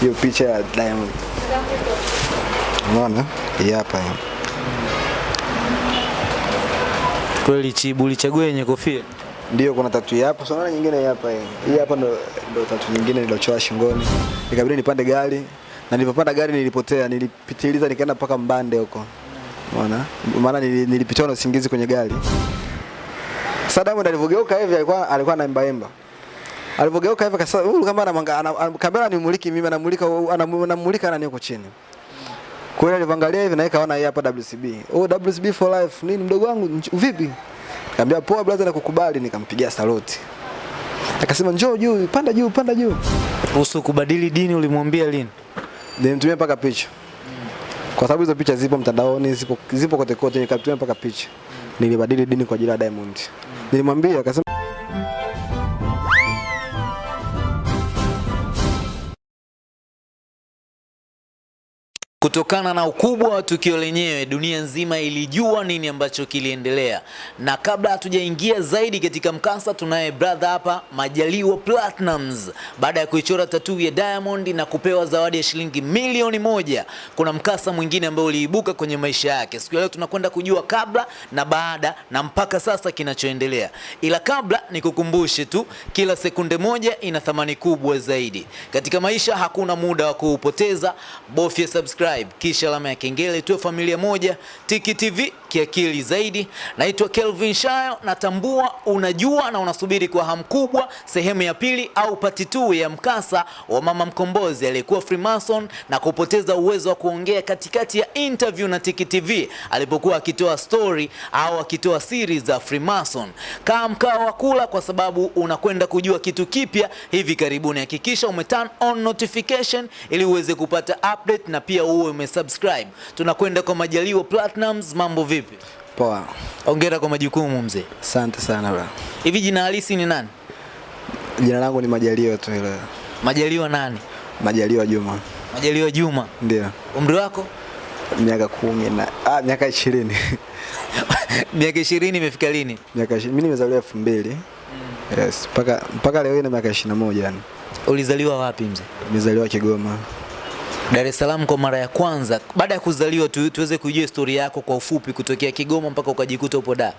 hiyo picha ya Diamond. Unaona? Hii hapa hii. Kweli Chibu ulichagua yenye kofia. Ndio kuna tatu hapo. hapa, na nyingine hapa hii. Hii hapa ndo ndo tatu nyingine nilochoa shingoni. Nikabidi nipande gari na nilipopanda gari nilipotea, nilipitiliza nikaenda mpaka Mbande huko. Unaona? Maana nili- nilipitiwa na usingizi kwenye gari. Sasa Diamond alivyogeuka hivi alikuwa alikuwa anaimba imba. Alivyogeuka hivi kasa huyu kama ana, kamera nimuliki mimi anamulika anamulika nani huko chini. Kwa hiyo alivangalia hivi na ona kaona hapa WCB. Oh WCB for life. Nini mdogo wangu vipi? Nikamwambia poa brother nakukubali nikampigia saluti. Akasema njoo juu, panda juu, panda juu. Kuhusu kubadili dini ulimwambia lini? Nilimtumia mpaka picha. Kwa sababu hizo picha zipo mtandaoni, zipo zipo kote kote, nikatumia mpaka picha. Nilibadili dini kwa ajili ya Diamond. Nilimwambia akasema Kutokana na ukubwa wa tukio lenyewe, dunia nzima ilijua nini ambacho kiliendelea, na kabla hatujaingia zaidi katika mkasa, tunaye brother hapa Majaliwa Platnumz. Baada ya kuichora tatuu ya Diamond na kupewa zawadi ya shilingi milioni moja, kuna mkasa mwingine ambao uliibuka kwenye maisha yake. Siku ya leo tunakwenda kujua kabla na baada na mpaka sasa kinachoendelea, ila kabla nikukumbushe tu, kila sekunde moja ina thamani kubwa zaidi katika maisha. Hakuna muda wa kuupoteza, bofya subscribe kisha alama ya kengele, tuwe familia moja. Tiki TV kiakili zaidi. Naitwa Kelvin Shayo, natambua unajua na unasubiri kwa hamu kubwa sehemu ya pili au pati2 ya mkasa wa mama mkombozi aliyekuwa Freemason na kupoteza uwezo wa kuongea katikati ya interview na Tiki TV alipokuwa akitoa story au akitoa siri za Freemason. Kaa mkao wa kula kwa sababu unakwenda kujua kitu kipya hivi karibuni. Hakikisha ume turn on notification ili uweze kupata update na pia uwe umesubscribe. Tunakwenda kwa Majaliwa Platinums, mambo vipi? Poa. Hongera kwa majukumu mzee. Asante sana bro. Hivi jina halisi ni nani? Jina langu ni Majaliwa tu ile. Majaliwa nani? Majaliwa Juma. Majaliwa Juma. Ndio. Umri wako? Miaka kumi na ah, miaka ishirini. Miaka ishirini imefika lini? miaka mimi nimezaliwa elfu mbili yes mpaka mpaka leo ina na miaka ishirini na moja yani Ulizaliwa wapi mzee? nimezaliwa Kigoma Dar es Salaam kwa mara ya kwanza. Baada ya kuzaliwa tu, tuweze kujua historia yako kwa ufupi kutokea Kigoma mpaka ukajikuta upo Dar.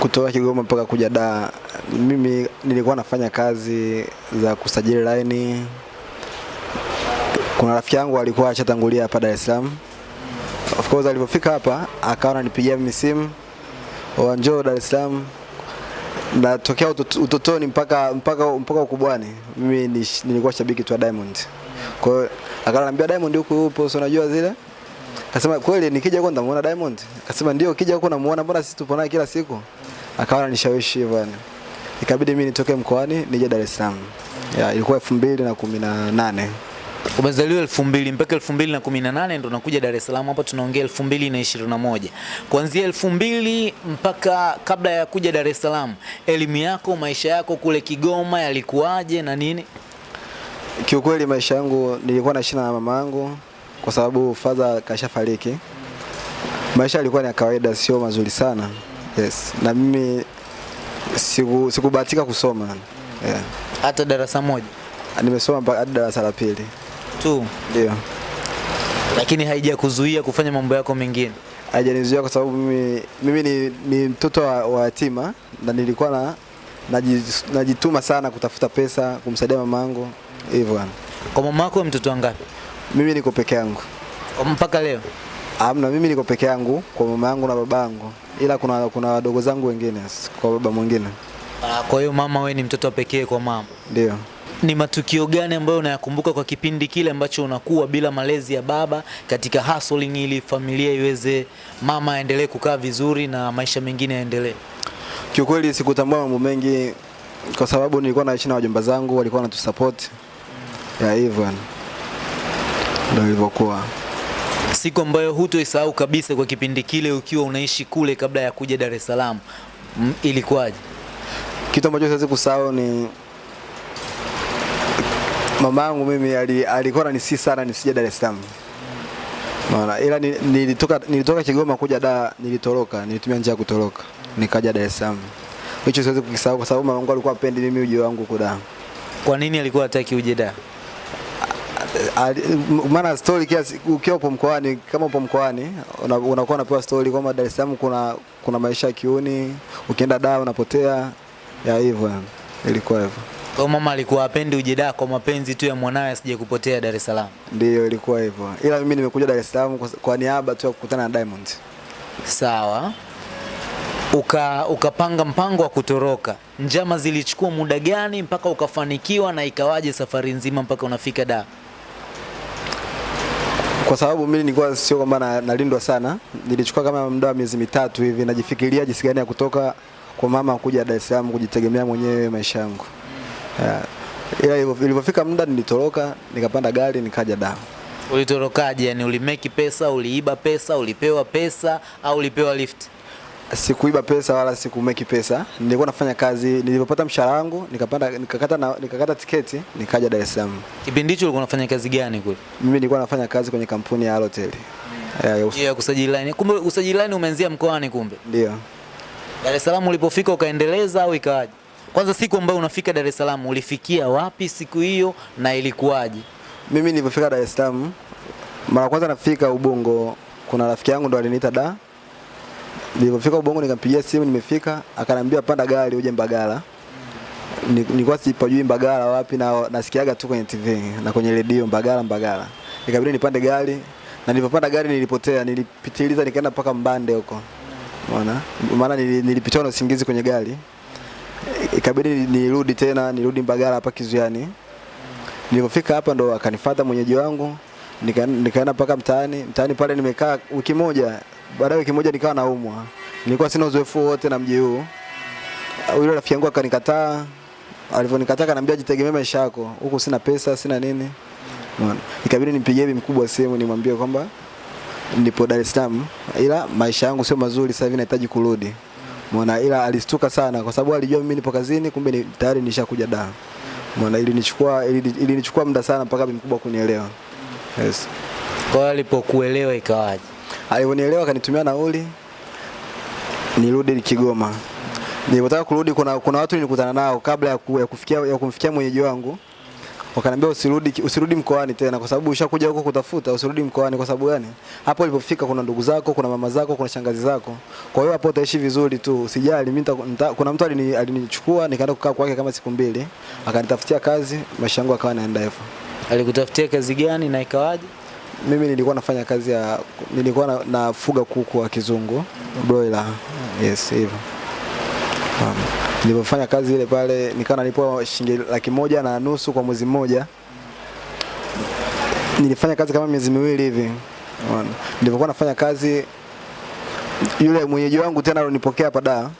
kutoka Kigoma mpaka kuja Dar. Mimi nilikuwa nafanya kazi za kusajili laini. Kuna rafiki yangu alikuwa ashatangulia hapa Dar es Salaam. Of course alipofika hapa akawa ananipigia mimi simu, "Oh, njoo Dar es Salaam." Natokea tokea utotoni mpaka mpaka mpaka ukubwani. Mimi ni- nilikuwa shabiki tu wa Diamond. Kwa hiyo akaniambia Diamond huko yupo, si unajua zile? Akasema kweli nikija huko nitamuona Diamond? Akasema ndio, ukija huko namuona, mbona sisi tupo naye kila siku? Akawa ananishawishi yani. Ikabidi mimi nitoke mkoani nije Dar es Salaam. Ya, ilikuwa 2018. Umezaliwa elfu mbili mpaka elfu mbili na kumi na nane ndo nakuja Dar es Salaam. Hapa tunaongea elfu mbili na ishirini na moja kuanzia elfu mbili mpaka kabla ya kuja Dar es Salaam, elimu yako, maisha yako kule Kigoma yalikuwaje na nini? Kiukweli maisha yangu nilikuwa na naishi na mama yangu kwa sababu father kashafariki. Maisha yalikuwa ni ya kawaida, sio mazuri sana. Yes. Na mimi siku sikubahatika kusoma. Yeah. Hata darasa moja Nimesoma mpaka hadi darasa la pili. tu, Ndio. lakini haijakuzuia kufanya mambo yako mengine. Haijanizuia kwa sababu mimi, mimi ni, ni mtoto wa, wa yatima na nilikuwa na najituma sana kutafuta pesa kumsaidia mama yangu hivyo bwana. Kwa mama yako mtoto wangapi Mimi niko peke yangu. mpaka leo? Hamna, mimi niko peke yangu kwa mama yangu na baba yangu, ila kuna kuna wadogo zangu wengine kwa baba mwingine. Ah, Kwa hiyo mama, we ni mtoto pekee kwa mama. Ndio. Ni matukio gani ambayo unayakumbuka kwa kipindi kile ambacho unakuwa bila malezi ya baba katika hustling, ili familia iweze, mama aendelee kukaa vizuri na maisha mengine yaendelee? Kiukweli sikutambua mambo mengi kwa sababu nilikuwa naishi na wajomba zangu, walikuwa wanatusupport. Ya hivyo. Ndio ilivyokuwa. Siku ambayo hutoisahau kabisa kwa kipindi kile ukiwa unaishi kule kabla ya kuja Dar es Salaam, ilikuwaje? Kitu ambacho siwezi kusahau ni mama yangu mimi ali- alikuwa ananisihi sana nisije Dar es Salaam. Maana ila ni- nilitoka nilitoka Kigoma kuja Dar, nilitoroka, nilitumia njia ya kutoroka. Nikaja Dar es Salaam. Hicho siwezi kukisahau kwa sababu mama yangu alikuwa apendi mimi uje wangu kuda. Kwa nini alikuwa hataki uje Dar? Maana story kiasi ukiwa upo mkoani kama upo mkoani una- unakuwa unapewa story kwamba Dar es Salaam kuna kuna maisha ya kiuni, ukienda daa unapotea ya hivyo ilikuwa hivyo. Kwa mama alikuwa apendi uje daa kwa mapenzi tu ya mwanawe asije kupotea Dar es Salaam. Ndiyo ilikuwa hivyo. Ila mimi nimekuja Dar es Salaam kwa, kwa niaba tu ya kukutana na Diamond. Sawa. Uka ukapanga mpango wa kutoroka. Njama zilichukua muda gani mpaka ukafanikiwa na ikawaje safari nzima mpaka unafika Dar? Kwa sababu mimi nilikuwa sio kwamba na- nalindwa sana, nilichukua kama muda wa miezi mitatu hivi najifikiria jinsi gani ya kutoka kwa mama kuja Dar es Salaam kujitegemea mwenyewe maisha yangu. Yeah. Ila ilivyofika muda nilitoroka, nikapanda gari nikaja Dar. Ulitorokaje? Yani ulimeki pesa, uliiba pesa, ulipewa pesa au ulipewa lift? Sikuiba pesa wala sikumeki pesa. Nilikuwa nafanya kazi, nilipopata mshahara wangu nikapanda nikakata na, nikakata tiketi nikaja Dar es Salaam. Kipindi hicho ulikuwa unafanya kazi gani kule? Mimi nilikuwa nafanya kazi kwenye kampuni ya Halotel. Yeah, ya us- Hiyo ya kusajili line. Kumbe usajili line umeanzia mkoani kumbe. Ndio. Dar es Salaam ulipofika ukaendeleza au ikawaje? Kwanza siku ambayo unafika Dar es Salaam ulifikia wapi siku hiyo na ilikuwaje? Mimi nilipofika Dar es Salaam, mara kwanza nafika Ubungo, kuna rafiki yangu ndo aliniita da. Nilipofika Ubongo nikampigia simu, nimefika, akaniambia panda gari uje Mbagala. Ni- Nilikuwa sipajui Mbagala wapi na nasikiaga tu kwenye TV na kwenye redio Mbagala Mbagala. Ikabidi nipande gari na nilipopanda gari nilipotea, nilipitiliza nikaenda mpaka Mbande huko. Unaona? Maana nilipitwa na usingizi kwenye gari. Ikabidi nirudi tena, nirudi Mbagala hapa Kizuiani. Nilipofika hapa ndo akanifuata mwenyeji wangu nika- nikaenda mpaka mtaani. Mtaani pale nimekaa wiki moja, baada ya wiki moja nikawa naumwa. Nilikuwa sina uzoefu wote na mji huu. Yule rafiki yangu akanikataa. Alivyonikataa akaniambia jitegemee maisha yako. Huku sina pesa, sina nini. Unaona? Ikabidi nimpigie bibi mkubwa simu nimwambie kwamba nipo Dar es Salaam ila maisha yangu sio mazuri sasa hivi nahitaji kurudi. Umeona ila alistuka sana kwa sababu alijua mimi nipo kazini kumbe ni, tayari nishakuja Dar. Umeona ilinichukua ili- ilinichukua muda sana mpaka bibi mkubwa kunielewa. Yes. Kwa alipokuelewa ikawaje? Alivyonielewa akanitumia nauli nirudi Kigoma. Nilipotaka kurudi kuna kuna watu nilikutana nao kabla ya, ku, ya kufikia ya kumfikia mwenyeji wangu. Wakaniambia usirudi usirudi mkoani tena kwa sababu ushakuja huko kutafuta usirudi mkoani kwa sababu gani? Hapo ulipofika kuna ndugu zako, kuna mama zako, kuna shangazi zako. Kwa hiyo hapo utaishi vizuri tu. Usijali mimi kuna mtu alini- alinichukua nikaenda kukaa kwake kama siku mbili. Akanitafutia kazi, maisha yangu akawa naenda hivyo. Alikutafutia kazi gani na ikawaje? Mimi nilikuwa nafanya kazi ya nilikuwa na, nafuga kuku wa kizungu broiler. Yes, hivyo. Um, nilipofanya kazi ile pale nikawa nalipwa shilingi laki moja na nusu kwa mwezi mmoja. Nilifanya kazi kama miezi miwili hivi. Nilipokuwa nafanya kazi yule mwenyeji wangu tena alinipokea pada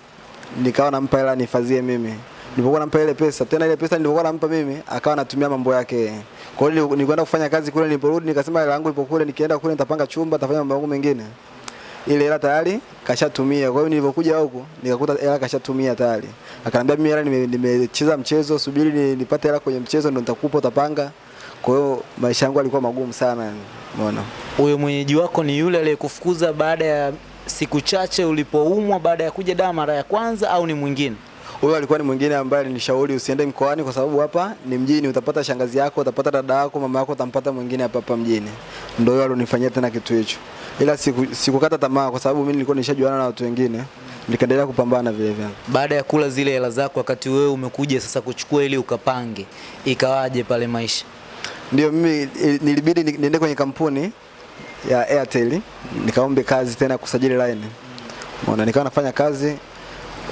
nikawa nampa hela nihifadhie mimi. Nilipokuwa nampa ile pesa, tena ile pesa nilipokuwa nampa mimi, akawa anatumia mambo yake. Kwa hiyo nilikwenda kufanya kazi kule, niliporudi nikasema hela yangu ipo kule, nikienda kule nitapanga chumba, nitafanya mambo yangu mengine. Ile hela tayari kashatumia. Kwa hiyo nilipokuja huku nikakuta hela kashatumia tayari. Akaniambia mimi hela nimecheza nime- mchezo, subiri nipate hela kwenye mchezo ndo nitakupa utapanga. Kwa hiyo maisha yangu yalikuwa magumu sana, umeona. Huyo mwenyeji wako ni yule aliyekufukuza baada ya siku chache ulipoumwa baada ya kuja daa mara ya kwanza au ni mwingine? Huyo alikuwa ni mwingine ambaye alinishauri usiende mkoani kwa sababu hapa ni mjini, utapata shangazi yako, utapata dada yako, mama yako, utampata mwingine hapa hapa mjini. Ndio huyo alionifanyia tena kitu hicho, ila siku, sikukata tamaa kwa sababu mimi nilikuwa nishajuana na watu wengine, nikaendelea kupambana vile vile. Baada ya kula zile hela zako, wakati wewe umekuja sasa kuchukua ili ukapange, ikawaje pale maisha? Ndio mimi nilibidi niende kwenye kampuni ya Airtel nikaombe kazi tena kusajili line. Umeona, nikawa nafanya kazi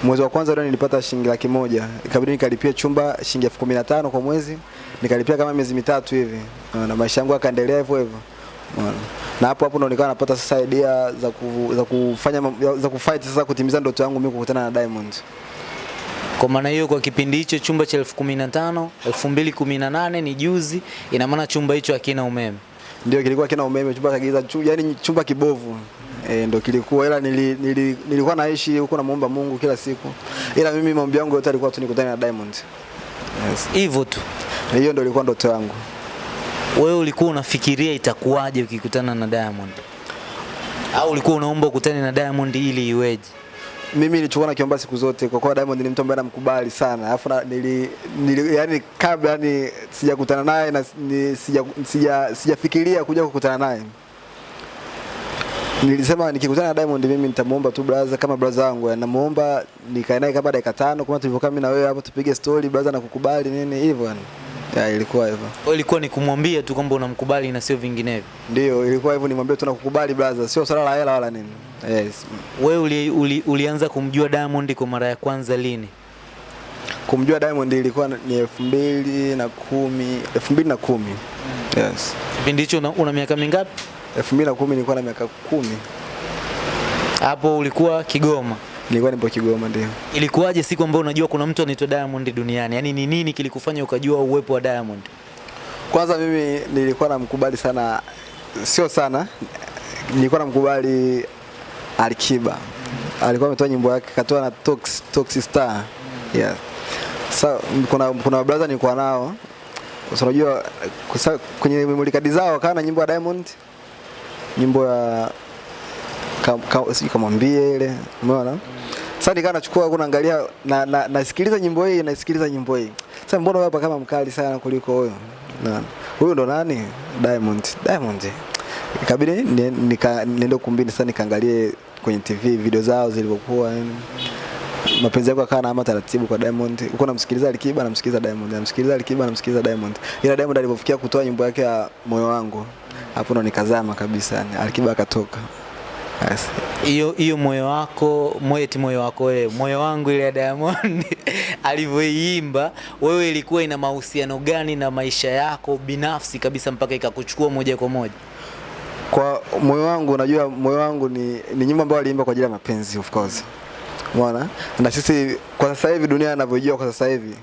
mwezi wa kwanza ndio nilipata shilingi laki moja. Ikabidi nikalipia chumba shilingi elfu kumi na tano kwa mwezi. Nikalipia kama miezi mitatu hivi. Na maisha yangu yakaendelea hivyo hivyo. Na hapo hapo ndo nikawa napata sasa idea za, ku, za kufanya za kufight sasa kutimiza ndoto yangu mimi kukutana na Diamond. Kwa maana hiyo, kwa kipindi hicho chumba cha elfu kumi na tano elfu mbili kumi na nane ni juzi, ina maana chumba hicho hakina umeme. ndio kilikuwa kina umeme. Chumba cha giza chu, yani chumba kibovu e, ndo kilikuwa ila nili, nili, nilikuwa naishi huko namuomba Mungu kila siku ila mimi maombi yangu yote alikuwa tu nikutane na Diamond yes. Hivyo tu. Hiyo ndo ilikuwa ndoto yangu Wewe ulikuwa unafikiria itakuwaje ukikutana na Diamond? Au ulikuwa unaomba ukutane na Diamond ili iweje? mimi iichuka na kiomba siku zote kwa kuwa Diamond ni mtu ambaye namkubali sana. Alafu nili, nili yani kabla yani sijakutana naye na sijafikiria sija, sija, kuja kukutana naye. Nilisema nikikutana na Diamond mimi nitamuomba tu brother kama brother wangu. Namuomba nikae naye kama dakika tano kama tulivyokaa mimi na wewe hapo tupige story brother na kukubali nini hivyo yani. Ya, ilikuwa hivyo. Kwa ilikuwa ni kumwambia tu kwamba unamkubali na sio vinginevyo. Ndio, ilikuwa hivyo nimwambie tu nakukubali brother, sio swala la hela wala nini. Yes. Wewe uli, uli, ulianza kumjua Diamond kwa mara ya kwanza lini? kumjua Diamond ilikuwa ni elfu mbili na kumi elfu mbili na kumi yes Kipindi hicho una, una miaka mingapi? Elfu mbili na kumi nilikuwa na miaka kumi. Hapo ulikuwa Kigoma. nilikuwa nipo Kigoma ndio. Ilikuwaje siku ambayo unajua kuna mtu anaitwa Diamond duniani? Yaani ni nini kilikufanya ukajua uwepo wa Diamond? kwanza mimi nilikuwa namkubali sana sio sana nilikuwa namkubali Alikiba. Alikuwa ametoa nyimbo yake katoa na Tox Tox Star. Yeah. Sasa kuna kuna brother nilikuwa nao. Unajua kwenye memory card zao kana nyimbo ya Diamond nyimbo ya ka, sijui kamwambie ile umeona? Sasa nikaa nachukua huko naangalia na, na, nasikiliza nyimbo hii nasikiliza nyimbo hii. Sasa mbona wewe kama mkali sana kuliko huyo? Na huyo ndo nani? Diamond. Diamond. Ikabidi ni- niende kumbini sasa nikaangalie kwenye TV video zao zilivyokuwa yani mapenzi yako yakawa naama taratibu kwa Diamond. Uko namsikiliza Alikiba, namsikiliza Diamond, namsikiliza Alikiba, namsikiliza Diamond. Ila Diamond alipofikia kutoa nyimbo yake ya moyo wangu, hapo ndo nikazama kabisa, yani Alikiba akatoka. Yes. Hiyo hiyo moyo wako, moyo eti moyo wako wewe, moyo wangu ile ya Diamond alivyoiimba, wewe ilikuwa ina mahusiano gani na maisha yako binafsi kabisa mpaka ikakuchukua moja kwa moja? Kwa moyo wangu, unajua moyo wangu ni, ni nyimbo ambayo aliimba kwa ajili ya mapenzi of course. Umeona? Na sisi kwa sasa hivi dunia inavyojua kwa sasa hivi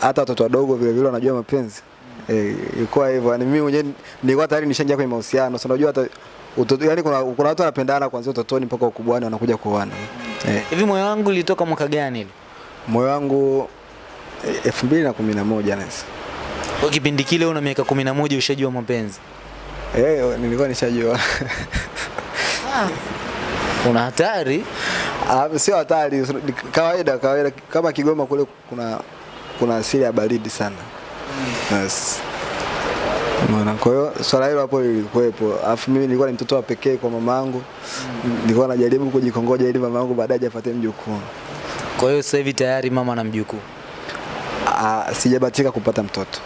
hata watoto wadogo vile vile wanajua mapenzi. Eh, ilikuwa hivyo. yani mimi mwenyewe nilikuwa tayari nishaingia kwenye mahusiano. So unajua hata utoto, yani kuna kuna watu wanapendana kuanzia utotoni mpaka ukubwani wanakuja kuoana. Eh, Hivi moyo wangu ulitoka mwaka gani ile? moyo wangu eh, elfu mbili na kumi na. Kwa kipindi kile una miaka 11 ushajua mapenzi. Eh, nilikuwa nishajua. ah. Una hatari. Ah, sio hatari, kawaida kawaida. Kama Kigoma kule kuna kuna asili ya baridi sana. Yes. Mwana, kwa hiyo swala hilo hapo lilikuwepo. Alafu mimi nilikuwa ni mtoto wa pekee kwa mamangu. Nilikuwa najaribu kujikongoja ili mamangu baadaye afuate mjukuu. Kwa hiyo sasa hivi tayari mama na mjukuu. Ah, sijabatika kupata mtoto.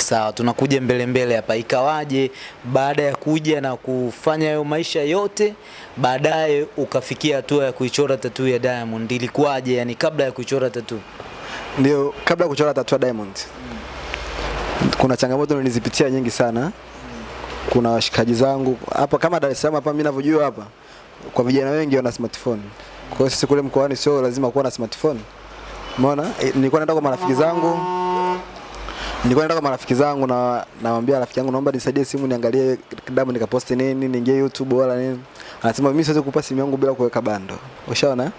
Sawa, tunakuja mbele mbele hapa. Ikawaje baada ya kuja na kufanya hayo maisha yote, baadaye ukafikia hatua ya kuichora tatu ya Diamond? Ilikuwaje yani kabla ya kuichora tatu? Ndio kabla ya kuchora tatu ya Diamond. Kuna changamoto nilizipitia nyingi sana. Kuna washikaji zangu hapa kama Dar es Salaam hapa mimi ninavyojua hapa kwa vijana wengi wana smartphone. Kwa hiyo sisi kule mkoani sio lazima kuwa na smartphone. Umeona? E, nilikuwa naenda kwa marafiki zangu. Nilikuwa nataka marafiki zangu na nawaambia rafiki yangu naomba nisaidie simu niangalie damu nikaposti nini, niingie YouTube wala nini. Anasema mimi siwezi kukupa simu yangu bila kuweka bando. Ushaona?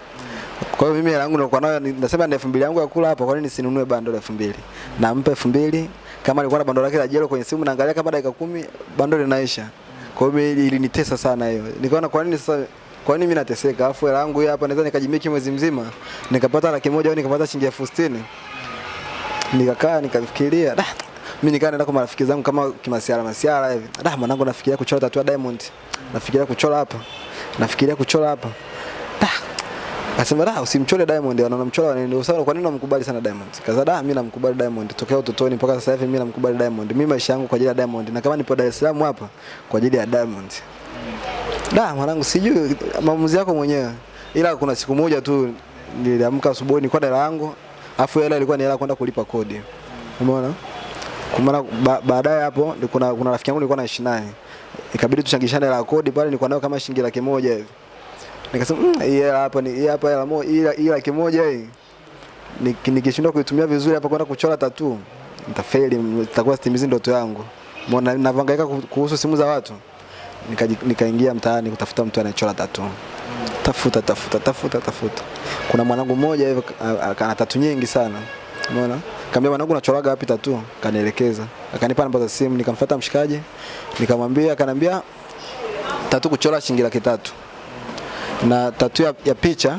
Kwa hiyo mimi hela yangu nilikuwa nayo nasema ni 2000 yangu ya kula hapa, kwa nini nisinunue bando la 2000? Nampa 2000 kama alikuwa na bando lake la jelo kwenye simu naangalia kama dakika kumi bando linaisha. Kwa hiyo mimi ilinitesa sana hiyo. Nikaona kwa nini sasa kwa nini mimi nateseka? Afu hela yangu hapa naweza nikajimiki mwezi mzima. Nikapata laki moja au nikapata shilingi elfu sitini. Nikakaa nikafikiria, da mimi nikaa naenda kwa marafiki zangu kama kimasiara masiara hivi. Da mwanangu nafikiria kuchora tatu ya Diamond. Nafikiria kuchora hapa. Nafikiria kuchora hapa. Da Akasema da usimchore Diamond, wanamchora ndio Sasa kwa nini unamkubali sana Diamond? Kaza da mimi namkubali Diamond tokea utotoni mpaka sasa hivi mimi namkubali Diamond. Mimi maisha yangu kwa ajili ya Diamond na kama nipo Dar es Salaam hapa kwa ajili ya Diamond. Da mwanangu sijui maamuzi yako mwenyewe. Ila kuna siku moja tu niliamka asubuhi nilikuwa hela yangu. Afu hela ilikuwa ni hela kwenda kulipa kodi. Umeona? Ba, baadaye hapo kuna kuna rafiki yangu nilikuwa naishi naye. Ikabidi tuchangishane hela kodi pale nilikuwa nayo kama shilingi laki moja hivi. Nikasema mmm, hii hela hapa ni hii hapa hela moja hii hii laki moja hii. Nikishindwa kuitumia vizuri hapa kwenda kuchora tatu nitafeli, nitakuwa sitimizi ndoto yangu. Mbona navyohangaika kuhusu simu za watu. Nikaingia Nikaingia mtaani kutafuta mtu anayechora tatu. Tafuta tafuta tafuta tafuta. Kuna mwanangu mmoja a- ana tatu nyingi sana. Umeona? Kaambia mwanangu unachoraga wapi tatu? Kanielekeza. Akanipa namba za simu, nikamfuata mshikaji. Nikamwambia, akanambia tatu kuchora shilingi laki tatu na tatu ya, ya picha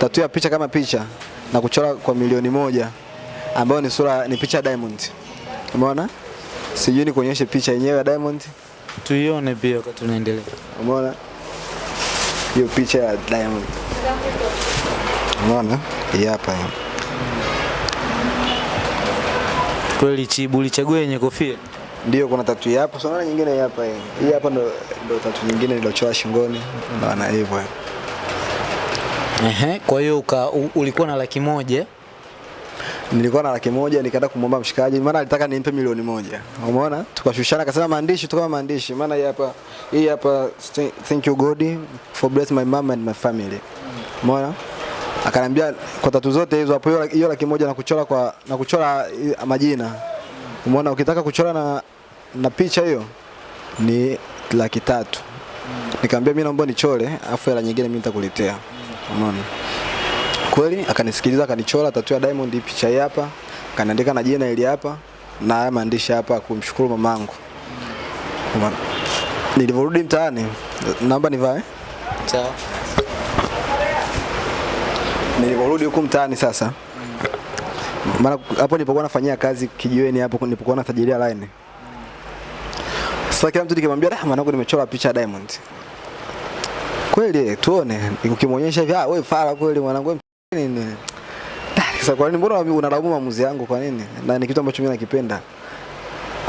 tatu ya picha kama picha na kuchora kwa milioni moja ambayo ni sura ni picha ya Diamond. Umeona? Sijui ni kuonyeshe picha yenyewe ya Diamond. Tuione pia wakati tunaendelea. Umeona? Hiyo picha ya Diamond. Unaona? Hii hapa hii. Kweli Chibu ulichagua yenye kofia. Ndio kuna tatu hapo, na nyingine hapa hii. Hii hapa ndo ndo tatu nyingine niliochora shingoni. Unaona hivyo. Ehe, kwa hiyo ulikuwa na laki moja. Nilikuwa na laki moja nikaenda kumwomba mshikaji, maana alitaka nimpe milioni moja. Umeona? Tukashushana, akasema maandishi tu kama maandishi, maana hii hapa hii hapa thank you God for bless my mom and my family. Umeona? Akaniambia kwa tatu zote hizo hapo, hiyo laki moja na kuchora kwa na kuchora majina. Umeona? Ukitaka kuchora na na picha hiyo ni laki tatu. Nikamwambia mimi naomba nichore, afu hela nyingine mimi nitakuletea. Umeona? Kweli akanisikiliza akanichora tatu ya Diamond picha hii hapa akaniandika na jina ili hapa na haya maandishi hapa kumshukuru mamangu Umeona? nilivyorudi mtaani naomba nivae Sawa. nilivyorudi huku mtaani sasa maana hapo nilipokuwa nafanyia kazi kijiweni hapo nilipokuwa nasajilia line sasa kila mtu nikimwambia ah mwanangu nimechora picha ya Diamond kweli tuone ukimwonyesha hivi ah wewe fara kweli mwanangu nini? Sasa kwa nini mbona unalaumu maamuzi yangu? Kwa nini? Na ni kitu ambacho mimi nakipenda.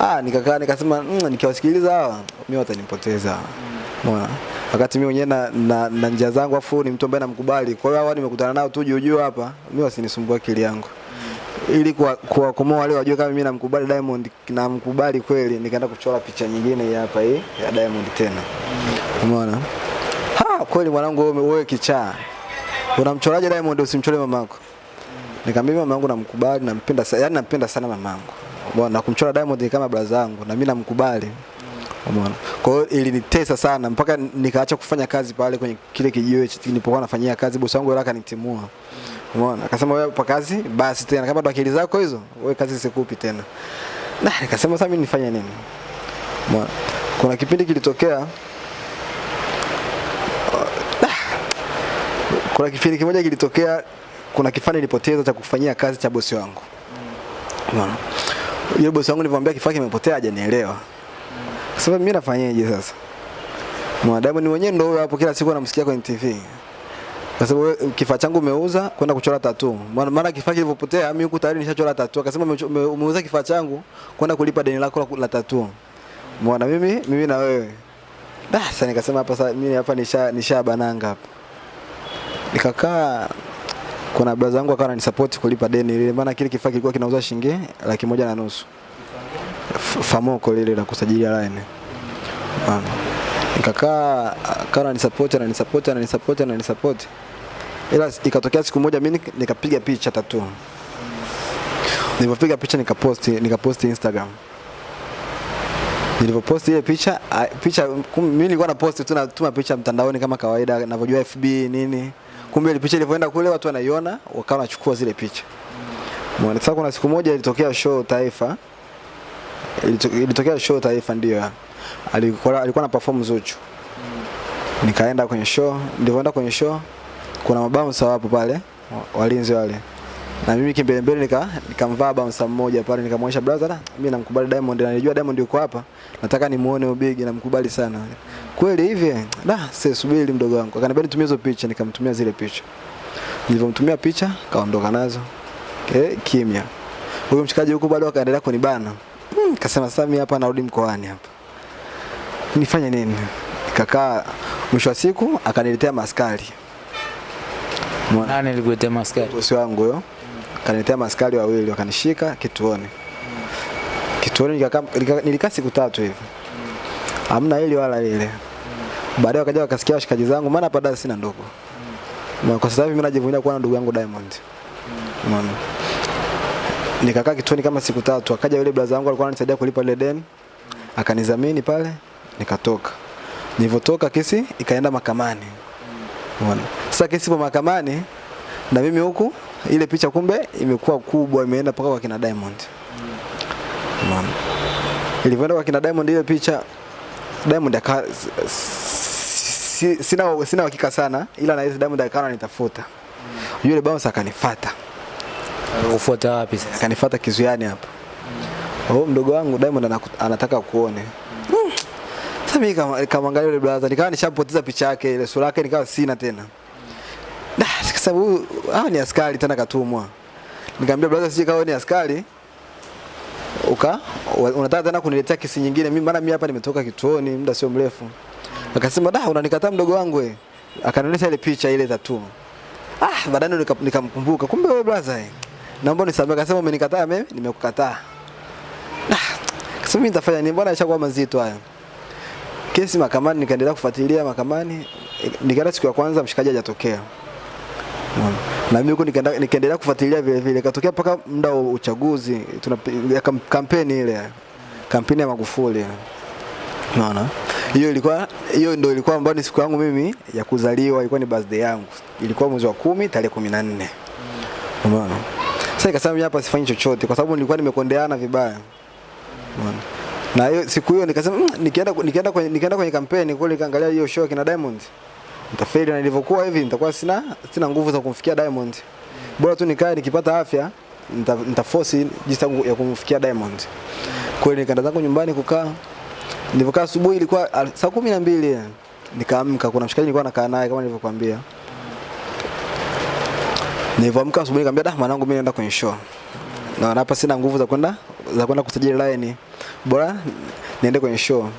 Ah nikakaa nikasema mm, nikiwasikiliza hawa mimi watanipoteza. Unaona? Mm. wakati mimi mwenyewe na, na, na njia zangu afu ni mtu ambaye namkubali. Kwa hiyo hawa nimekutana nao tu juu juu hapa mimi wasinisumbue akili yangu. Mm. ili kuwa- kuwakomoa wale wajue kama mimi namkubali Diamond namkubali kweli nikaenda kuchora picha nyingine hii hapa hii ya Diamond tena. Umeona ha kweli mwanangu wewe kichaa unamchoraje Diamond? Usimchore mamako nikamwambia mama yangu namkubali nampenda sana yani nampenda sana mamangu. Na kumchora Diamond ni kama brother yangu na mimi namkubali. Umeona? Kwa hiyo ilinitesa sana mpaka nikaacha kufanya kazi pale kwenye kile kijiwe nilipokuwa nafanyia kazi bosi wangu yule akanitimua. Umeona? Akasema wewe pa kazi basi tena. Kama akili zako hizo wewe kazi sikupi tena. Na nikasema sasa mimi nifanye nini? Umeona? Kuna kipindi kilitokea kuna kipindi kimoja kilitokea kuna kifaa nilipoteza cha kufanyia kazi cha bosi wangu. Unaona? Yule bosi wangu nilimwambia kifaa kimepotea hajanielewa. Sasa mimi nafanyaje sasa? Mwanadamu ni mwenyewe ndio hapo kila siku anamsikia kwenye TV kwa sababu kifaa changu umeuza kwenda kuchora tatu maana kifaa kilivyopotea mimi huku tayari nishachora tatu akasema umeuza kifaa changu kwenda kulipa deni lako la- tatu mwana mimi mimi na wewe. Sasa nikasema hapa sasa mimi hapa nisha nisha bananga hapa nikakaa kuna brother zangu akawa ananisupport kulipa deni lile maana kile kifaa kilikuwa kinauza shilingi laki moja na nusu. Famoko lile la kusajilia line mm. nikakaa akawa ananisupport ananisupport ananisupport ananisupport ila ikatokea siku moja mimi nikapiga picha tatu. Nilipopiga picha nikaposti nikaposti Instagram. Nilipoposti ile picha picha mimi nilikuwa na posti tu natuma picha mtandaoni kama kawaida ninavyojua FB nini kumbe ile picha ilivyoenda kule watu wanaiona wakawa wanachukua zile picha. Mwana sasa kuna siku moja ilitokea show Taifa. Ilito- ilitokea show Taifa ndio. Alikuwa alikuwa na perform Zuchu. Nikaenda kwenye show nilivyoenda kwenye show kuna mabouncer wapo pale wa- walinzi wale na mimi kimbele mbele nika nikamvaa bouncer mmoja pale nikamwonyesha brother "Ah, mimi namkubali Diamond na nilijua Diamond yuko hapa nataka nimuone ubigi namkubali sana. Kweli hivi da sasa subiri mdogo wangu. Akaniambia nitumie hizo picha nikamtumia zile picha. Nilivyomtumia picha kaondoka nazo. Okay, kimya. Huyo mshikaji huko bado akaendelea kunibana. Hmm, kasema sasa mimi hapa narudi mkoani hapa. Nifanye nini? Kakaa mwisho wa siku akaniletea maskari. Mwana. Nani alikuletea maskari? bosi wangu huyo akaniletea maskari wawili wakanishika kituoni. Kituoni nilikaa siku tatu hivi. Hamna hili wala lile. Baadaye wakaja wakasikia washikaji zangu maana hapa Dar sina ndugu. Kwa sasa hivi mimi najivunia kuwa na ndugu yangu Diamond. Umeona nikakaa kituoni kama siku tatu akaja yule brother wangu alikuwa ananisaidia kulipa ile deni. Akanizamini pale nikatoka. Nilivyotoka kesi ikaenda mahakamani. Umeona? Sasa kesi ipo mahakamani na mimi huku ile picha kumbe imekuwa kubwa imeenda mpaka kwa kina Diamond. Umeona? Ilivyoenda kwa kina Diamond ile picha Diamond aka si, sina sina uhakika sana ila na Diamond akawa ananitafuta. Yule bouncer akanifuata. Ufuata wapi sasa? Akanifuata kizuiani hapa. Oh, mdogo wangu Diamond anataka kuone. Mm. Sasa mimi kama nikamwangalia yule brother nikawa nishapoteza picha yake ile sura yake nikawa sina tena. Da, sababu hawa ni askari tena katumwa. Nikamwambia brother sije kawa ni askari uka unataka tena kuniletea kesi nyingine mimi maana mimi hapa nimetoka kituoni muda sio mrefu. Akasema da unanikataa mdogo wangu wewe. Akanionyesha ile picha ile tattoo. Ah, baadaye nikamkumbuka kumbe wewe brother. eh. Naomba nisamehe akasema umenikataa mimi nimekukataa. Sasa mimi nitafanya nini? Mbona ishakuwa mazito haya? Kesi mahakamani, nikaendelea kufuatilia mahakamani. Nikaenda siku ya kwanza mshikaji hajatokea. Na mimi huko nikaendelea kufuatilia vile vile. katokea mpaka muda wa uchaguzi, tuna kampeni ile. Kampeni ya Magufuli. Unaona? Hiyo ilikuwa hiyo ndio ilikuwa ambayo ni siku yangu mimi ya kuzaliwa, ilikuwa ni birthday yangu. Ilikuwa mwezi wa kumi tarehe 14. Umeona? Sasa ikasema mimi hapa sifanyi chochote kwa sababu nilikuwa nimekondeana vibaya. Umeona? Na hiyo siku hiyo nikasema mmm, nikienda nikienda kwenye nikienda kwenye kampeni kule nikaangalia hiyo show kina Diamond. Nitafeli na nilivyokuwa hivi nitakuwa sina sina nguvu za kumfikia Diamond. Bora tu nikae nikipata afya nita, nitaforce jinsi ya kumfikia Diamond. Kweli nikaenda zangu nyumbani kukaa. Nilivyokaa asubuhi ilikuwa saa kumi na mbili nikaamka kuna mshikaji nilikuwa nakaa naye kama nilivyokuambia. Nilivyoamka asubuhi nikamwambia dah mwanangu mimi naenda kwenye show. Na hapa sina nguvu za kwenda za kwenda kusajili line. Bora niende kwenye show.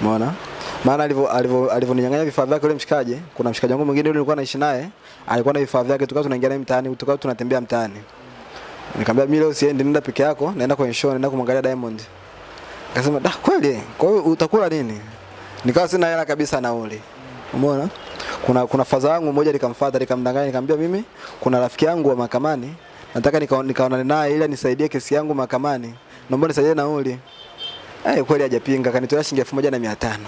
Umeona? Maana alivyo alivyo alivyoninyang'anya vifaa vyake yule mshikaji, kuna mshikaji wangu mwingine yule nilikuwa naishi naye, alikuwa na vifaa vyake tukawa tunaingia naye mtaani, tukawa tunatembea mtaani. Nikamwambia mimi leo siendi, nenda peke yako, naenda kwenye show, naenda kumwangalia Diamond. Akasema, "Da, kweli? Kwa hiyo utakula nini?" Nikawa sina hela kabisa nauli. Umeona? Kuna kuna faza yangu mmoja nikamfuata nikamdanganya nikamwambia mimi kuna rafiki yangu wa mahakamani nataka nika- nikaonane naye ili nisaidie kesi yangu mahakamani. Naomba nisaidie nauli. Eh, kweli hajapinga kanitolea shilingi elfu moja na mia tano.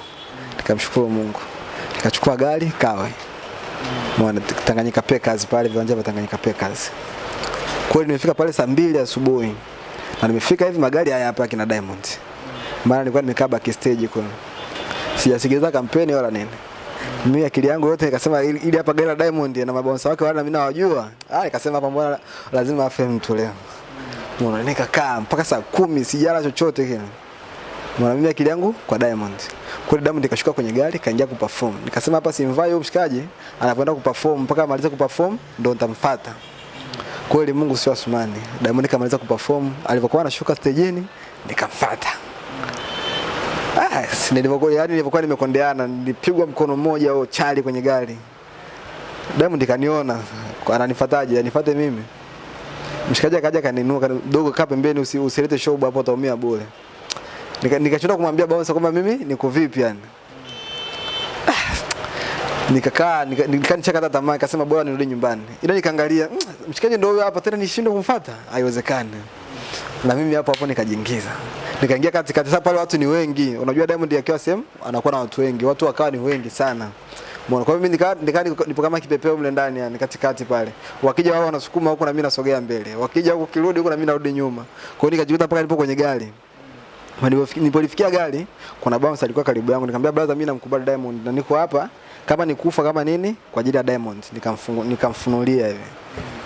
Nikamshukuru Mungu. Nikachukua gari kawe. Mwana Tanganyika Packers pale viwanja vya Tanganyika Packers. Kweli nimefika pale saa mbili asubuhi. Na nimefika hivi magari haya hapa kina Diamond. Maana nilikuwa nimekaa backstage kwa Sijasikiliza kampeni wala nini. Mimi akili yangu yote nikasema ili hapa gari la Diamond na mabonsa wake wala mimi nawajua. Ah nikasema hapa mbona lazima afe mtu leo. Mbona nikakaa mpaka saa kumi sijala chochote kile. Mbona mimi akili yangu kwa Diamond. Kweli Diamond nikashuka kwenye gari kaingia kuperform. Nikasema hapa simvai huyo mshikaji anapoenda kuperform mpaka amalize kuperform ndo nitamfuata. Kweli Mungu sio Asumani. Diamond kamaliza kuperform, alipokuwa anashuka stejini nikamfuata. Ah, si nilivyokuwa yani nilivyokuwa nimekondeana, nilipigwa mkono mmoja au chali kwenye gari. Diamond kaniona, ananifuataje? Anifuate mimi. Mshikaji akaja kaninua, kidogo dogo kaa pembeni usilete show hapo utaumia bure. Nika kumwambia bouncer kwamba mimi niko vipi yani. Nikakaa Nikakaa nika- hata tamaa nikasema bora nirudi nyumbani. Ila nikaangalia "Mm, mshikaji ndio huyo hapa tena nishindwe kumfuata. Haiwezekani. Na mimi hapo hapo nikajiingiza. Nikaingia katikati sasa pale watu ni wengi. Unajua Diamond akiwa sehemu anakuwa na watu wengi. Watu wakawa ni wengi sana. Mbona Kwa mimi nikaa nikaa nipo kama kipepeo mle ndani yani katikati pale. Wakija wao wanasukuma huko na mimi nasogea mbele. Wakija huko kirudi huko na mimi narudi nyuma. Kwa hiyo nikajikuta mpaka nipo kwenye gari. Ma nilipofiki- Nilipolifikia gari kuna bouncer alikuwa karibu yangu nikamwambia brother mimi namkubali Diamond na niko hapa kama nikufa kama nini kwa ajili ya Diamond nikamfungu, nikamfunulia hivi.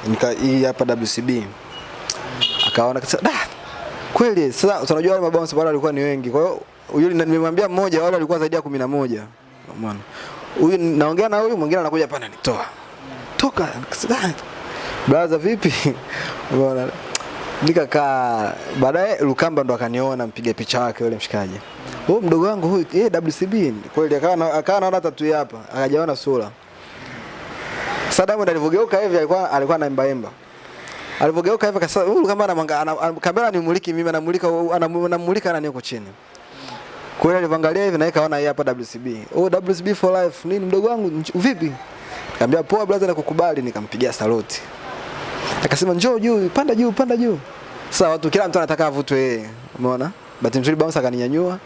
Nika hii hapa WCB. Akaona kasa da kweli sasa unajua wale mabouncer wale walikuwa ni wengi. Kwa hiyo yule nimemwambia mmoja wale walikuwa zaidi ya 11. Umeona? Huyu naongea na huyu mwingine anakuja hapa ananitoa. Toka. Brother vipi? Umeona? Nikakaa baadaye Lukamba ndo akaniona mpiga picha wake yule mshikaji. Oh mdogo wangu huyu eh WCB kweli akawa na- akawa anaona tatu hapa akajaona sura. Sasa Diamond alivyogeuka hivi alikuwa alikuwa anaimba imba. Alivyogeuka hivi akasema huyu kama anamanga ana, ana, kamera animuliki mimi anamulika anamu- anamulika nani huko chini. Kwa hiyo alivangalia hivi na yeye hapa WCB. Oh WCB for life. Nini mdogo wangu vipi? Nikamwambia poa brother nakukubali nikampigia saluti. Akasema njoo juu, panda juu, panda juu. Sasa watu kila mtu anataka avutwe yeye. Umeona? Bahati nzuri bouncer akaninyanyua,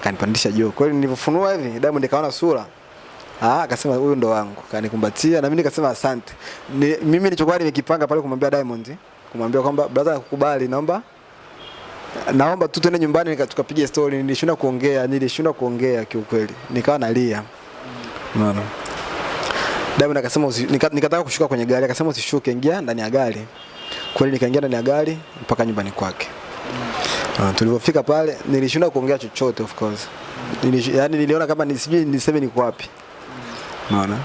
akanipandisha juu. Kwa hiyo nilipofunua hivi, Diamond nikaona sura. Ah, akasema huyu ndo wangu. Kanikumbatia na mimi nikasema asante. Ni, mimi nilichokuwa nimekipanga pale kumwambia Diamond, kumwambia kwamba brother nakukubali, naomba naomba tu tuende nyumbani tukapiga story. Nilishindwa kuongea, nilishindwa kuongea kiukweli. Nikawa nalia. Unaona? Diamond akasema nikataka kushuka kwenye gari, akasema usishuke, ingia ndani ya gari. Kweli nikaingia ndani ya gari mpaka nyumbani kwake. Uh, tulivyofika pale nilishindwa kuongea chochote of course. Nilish, yani niliona kama ni sijui niseme niko wapi. Unaona?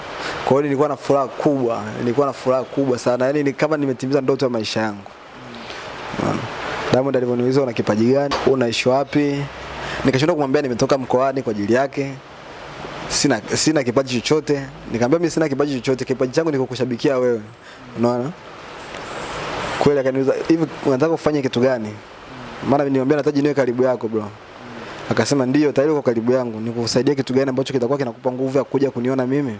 Kwa hiyo nilikuwa na furaha kubwa, nilikuwa na furaha kubwa sana. Yaani ni kama nimetimiza ndoto ya maisha yangu. Unaona? Diamond alivyoniuliza una kipaji gani? Unaishi wapi? Nikashindwa kumwambia nimetoka mkoani kwa ajili yake. Sina sina kipaji chochote. Nikamwambia mimi sina kipaji chochote. Kipaji changu ni kukushabikia wewe. Unaona? Kweli akaniuliza hivi unataka kufanya kitu gani? Maana nilimwambia nataji niwe karibu yako bro. Akasema ndio tayari uko karibu yangu. Nikusaidie kitu gani ambacho kitakuwa kinakupa nguvu ya kuja kuniona mimi?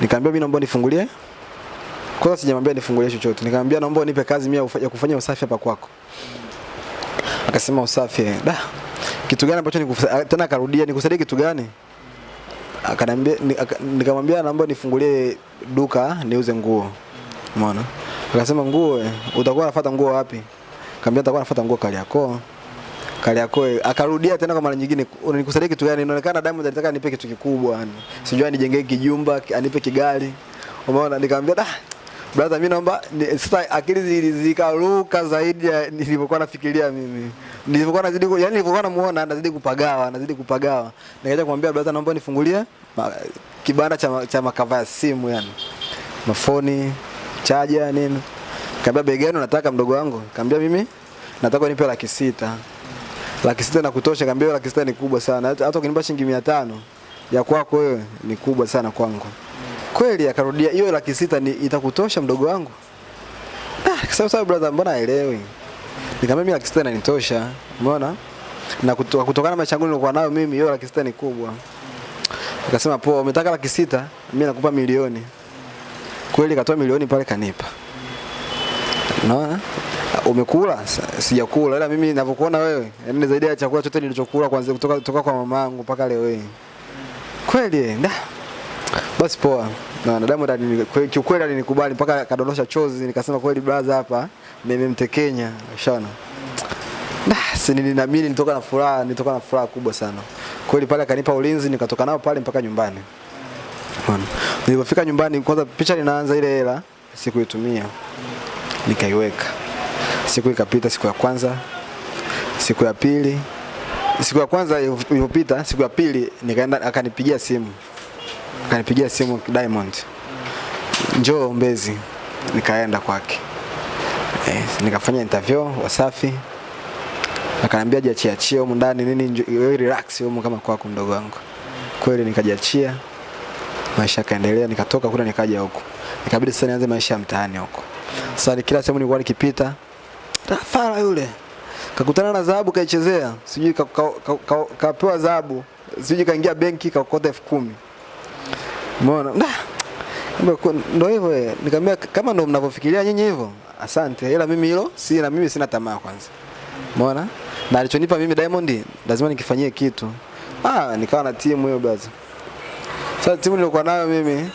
Nikamwambia mimi naomba nifungulie. Kwanza sijamwambia nifungulie chochote. Nikamwambia naomba unipe kazi mimi ya kufanya usafi hapa kwako. Akasema usafi. Da. Kitu gani ambacho nikusa- tena akarudia nikusaidie kitu gani? Akaniambia ni- nikamwambia naomba nifungulie duka niuze nguo. Umeona? Akasema nguo eh, utakuwa unafuata nguo wapi? Kaambia nitakuwa nafuata nguo Kariakoo. Kariakoo eh, akarudia tena kwa mara nyingine unanikusaidia kitu gani? Inaonekana Diamond alitaka nipe kitu kikubwa yani. Sijui anijengee kijumba, anipe kigari. Umeona? Nikamwambia da Brother mimi naomba sasa akili zikaruka zaidi ya nilivyokuwa nafikiria mimi. Nilivyokuwa nazidi yani nilivyokuwa namuona anazidi kupagawa, anazidi kupagawa. Nikaja kumwambia brother naomba nifungulie kibanda cha cha makava ya simu yani. Mafoni, chaja nini. Kaambia bei gani unataka mdogo wangu? Kaambia mimi nataka nipe laki sita. Laki sita na kutosha, kaambia laki sita ni kubwa sana. Hata ukinipa shilingi 500 ya kwako wewe ni kubwa sana kwangu. Kweli akarudia hiyo laki sita ni itakutosha mdogo wangu? Ah, sawa sawa brother, mbona haelewi? Nikamwambia mimi laki sita inanitosha. Umeona? Na kutoka, kutokana na maisha yangu nilikuwa nayo mimi hiyo laki sita ni kubwa. Akasema poa, umetaka laki sita, mimi nakupa milioni. Kweli katoa milioni pale kanipa. Unaona? Umekula? Sijakula ila mimi ninavyokuona wewe, yaani ni zaidi ya chakula chote nilichokula kwanza kutoka kutoka kwa mamangu mpaka leo hii. Kweli? Da. Basi poa. Na na Diamond alini- kwe- kiukweli alinikubali mpaka akadondosha chozi nikasema kweli brother hapa nimemtekenya. Ushaona? Da, si niliamini nilitoka na furaha, nilitoka na furaha kubwa sana. Kweli pale akanipa ulinzi nikatoka nao pale mpaka nyumbani. Bwana. Nilipofika nyumbani kwanza picha linaanza ile hela sikuitumia. Nikaiweka. Siku ikapita siku ya kwanza, siku ya pili, siku ya kwanza ilipopita, siku ya pili nikaenda akanipigia simu. Akanipigia simu Diamond. Njoo Mbezi. Nikaenda kwake. Eh, nikafanya interview Wasafi. Akaniambia jiachiachie humu ndani nini wewe relax humu kama kwako mdogo wangu. Kweli nikajiachia. Maisha yakaendelea nikatoka kule nikaja huku. nikabidi sasa nianze maisha ya mtaani huko. Sasa kila sehemu nilikuwa nikipita Fara yule kakutana na dhahabu kaichezea, sijui kapewa ka, ka, ka, dhahabu, sijui kaingia benki kakokota elfu kumi. Umeona? Ndio hivyo eh. Nikamwambia kama ndio mnavyofikiria nyinyi hivyo, asante, ila mimi hilo si na mimi sina tamaa kwanza. Umeona? Na alichonipa mimi Diamond lazima nikifanyie kitu. Ah, nikawa na timu hiyo basi. Sasa timu nilikuwa nayo mimi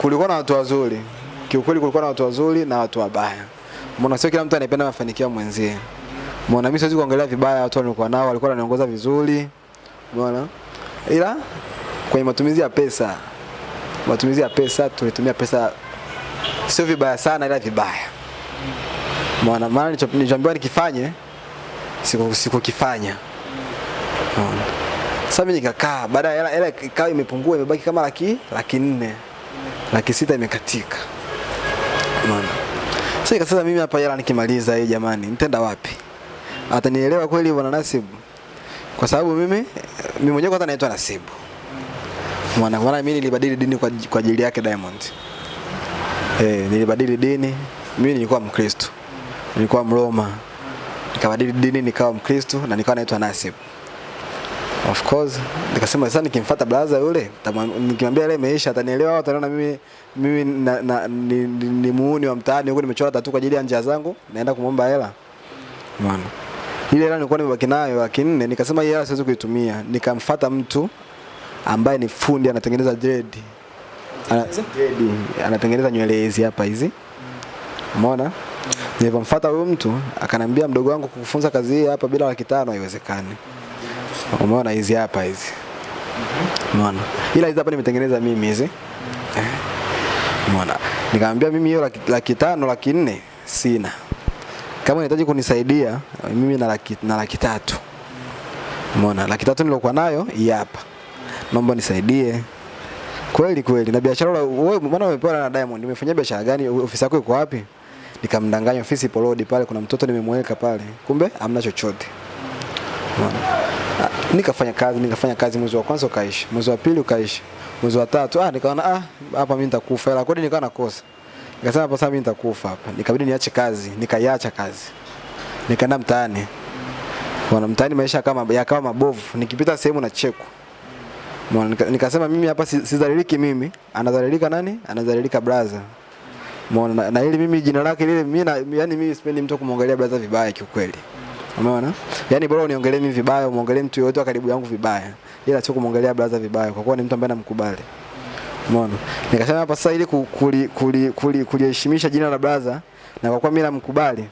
kulikuwa na watu wazuri. Kiukweli kulikuwa na watu wazuri na watu wabaya. Mbona sio kila mtu anapenda mafanikio mwenzie. Mbona mimi siwezi kuongelea vibaya watu walikuwa nao, walikuwa wananiongoza vizuri. Umeona? Ila kwenye matumizi ya pesa, matumizi ya pesa tulitumia pesa sio vibaya sana ila vibaya. Maana Maana nilichoambiwa nikifanye siku sikukifanya. Sasa mimi nikakaa, baada ya hela ikawa imepungua imebaki kama laki laki nne. Laki sita imekatika. maana Sasa ikasema mimi hapa hela nikimaliza hii jamani, nitaenda wapi? Atanielewa kweli bwana Nasibu? Kwa sababu mimi mimi mwenyewe kwanza naitwa Nasibu. Mwana maana mimi nilibadili dini kwa kwa ajili yake Diamond. Eh, nilibadili dini. Mimi nilikuwa Mkristo. Nilikuwa Mroma. Nikabadili dini nikawa Mkristo na nikawa naitwa Nasib. Of course, nikasema sasa nikimfuata brother yule, nikimwambia yale imeisha atanielewa au ataniona mimi mimi na, na, ni, ni, ni muuni wa mtaani huko nimechora tatu kwa ajili ya njia zangu, naenda kumwomba hela. Mwana. Ile hela nilikuwa nimebaki nayo laki nikasema hii hela siwezi kuitumia. Nikamfuata mtu ambaye ni fundi anatengeneza dread. Ana, dread, anatengeneza nywele hizi hapa hizi. Umeona? Nilipomfuata huyo mtu akanambia mdogo wangu kukufunza kazi hii hapa bila laki tano haiwezekani. Umeona hizi hapa hizi. Umeona? Ila hizi hapa nimetengeneza mimi hizi. Umeona? Nikamwambia mimi hiyo laki, laki tano, laki nne sina. Kama unahitaji kunisaidia mimi na laki, na laki tatu. Umeona? Laki tatu nilokuwa nayo hii hapa. Naomba nisaidie. Kweli kweli na biashara wewe mbona umepewa na Diamond? Umefanya biashara gani? Ofisi yako iko wapi? Nikamdanganya ofisi ipo road pale kuna mtoto nimemweka pale. Kumbe hamna chochote. Ah, Nikafanya kazi, nikafanya kazi mwezi wa kwanza ukaisha, mwezi wa pili ukaisha, mwezi wa tatu ah, nikaona ah, hapa mimi nitakufa. Hela kodi nikawa nakosa. Nikasema hapa sasa mimi nitakufa hapa. Nikabidi niache kazi, nikaiacha kazi. Nikaenda mtaani. Wana mtaani maisha kama yakawa mabovu. Nikipita sehemu na cheko. Nikasema mimi hapa si- sidhaliliki mimi, anadhalilika nani? Anadhalilika brother. Umeona na, na ili mimi jina lake lile mimi na yani mimi sipendi mtu kumwangalia brother vibaya kiukweli. Umeona? Yaani bora uniongelee mimi vibaya, umuongelee mtu yoyote wa karibu yangu vibaya. Ila sio kumwangalia brother vibaya kwa kuwa ni mtu ambaye namkubali. Umeona? Nikasema hapa sasa ili ku- kuli kuli kuli kuliheshimisha jina la brother na kwa kuwa mimi namkubali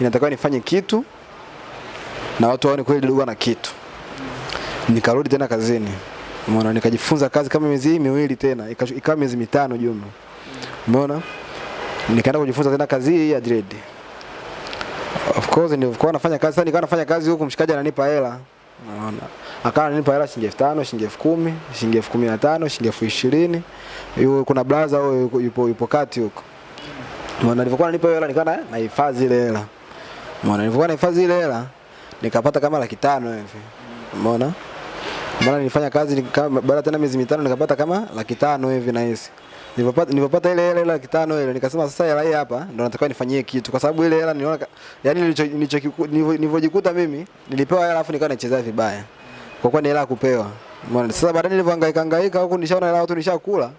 inatakiwa nifanye kitu na watu waone kweli ndugu ana kitu. Nikarudi tena kazini. Umeona nikajifunza kazi kama miezi miwili tena, ika- ikawa miezi mitano jumla. Umeona? Nikaenda kujifunza tena kazi hii ya dread. Of course nilikuwa nafanya kazi, sana, nikawa nafanya kazi huku mshikaji ananipa hela. Unaona? Akawa ananipa hela shilingi 5000, shilingi 10000, shilingi 15000, shilingi 20000. Yuko kuna blaza huyo yupo, yupo, kati huko. Umeona nilivyokuwa ananipa hela nikawa na- nahifadhi ile hela. Umeona nilivyokuwa nahifadhi ile hela nikapata kama laki tano hivi. Umeona? Maana nilifanya kazi baada tena miezi mitano nikapata kama laki tano hivi na hisi. Nilipopata nilipopata ile hela laki tano ile nikasema sasa hela hii hapa ndo natakiwa nifanyie kitu kwa sababu ile hela niliona yani nilivyojikuta mimi nilipewa hela alafu nikawa nachezea vibaya. Kwa kuwa ni hela kupewa. Umeona? Sasa baadaye nilivyohangaika hangaika huko nishaona hela watu nishakula.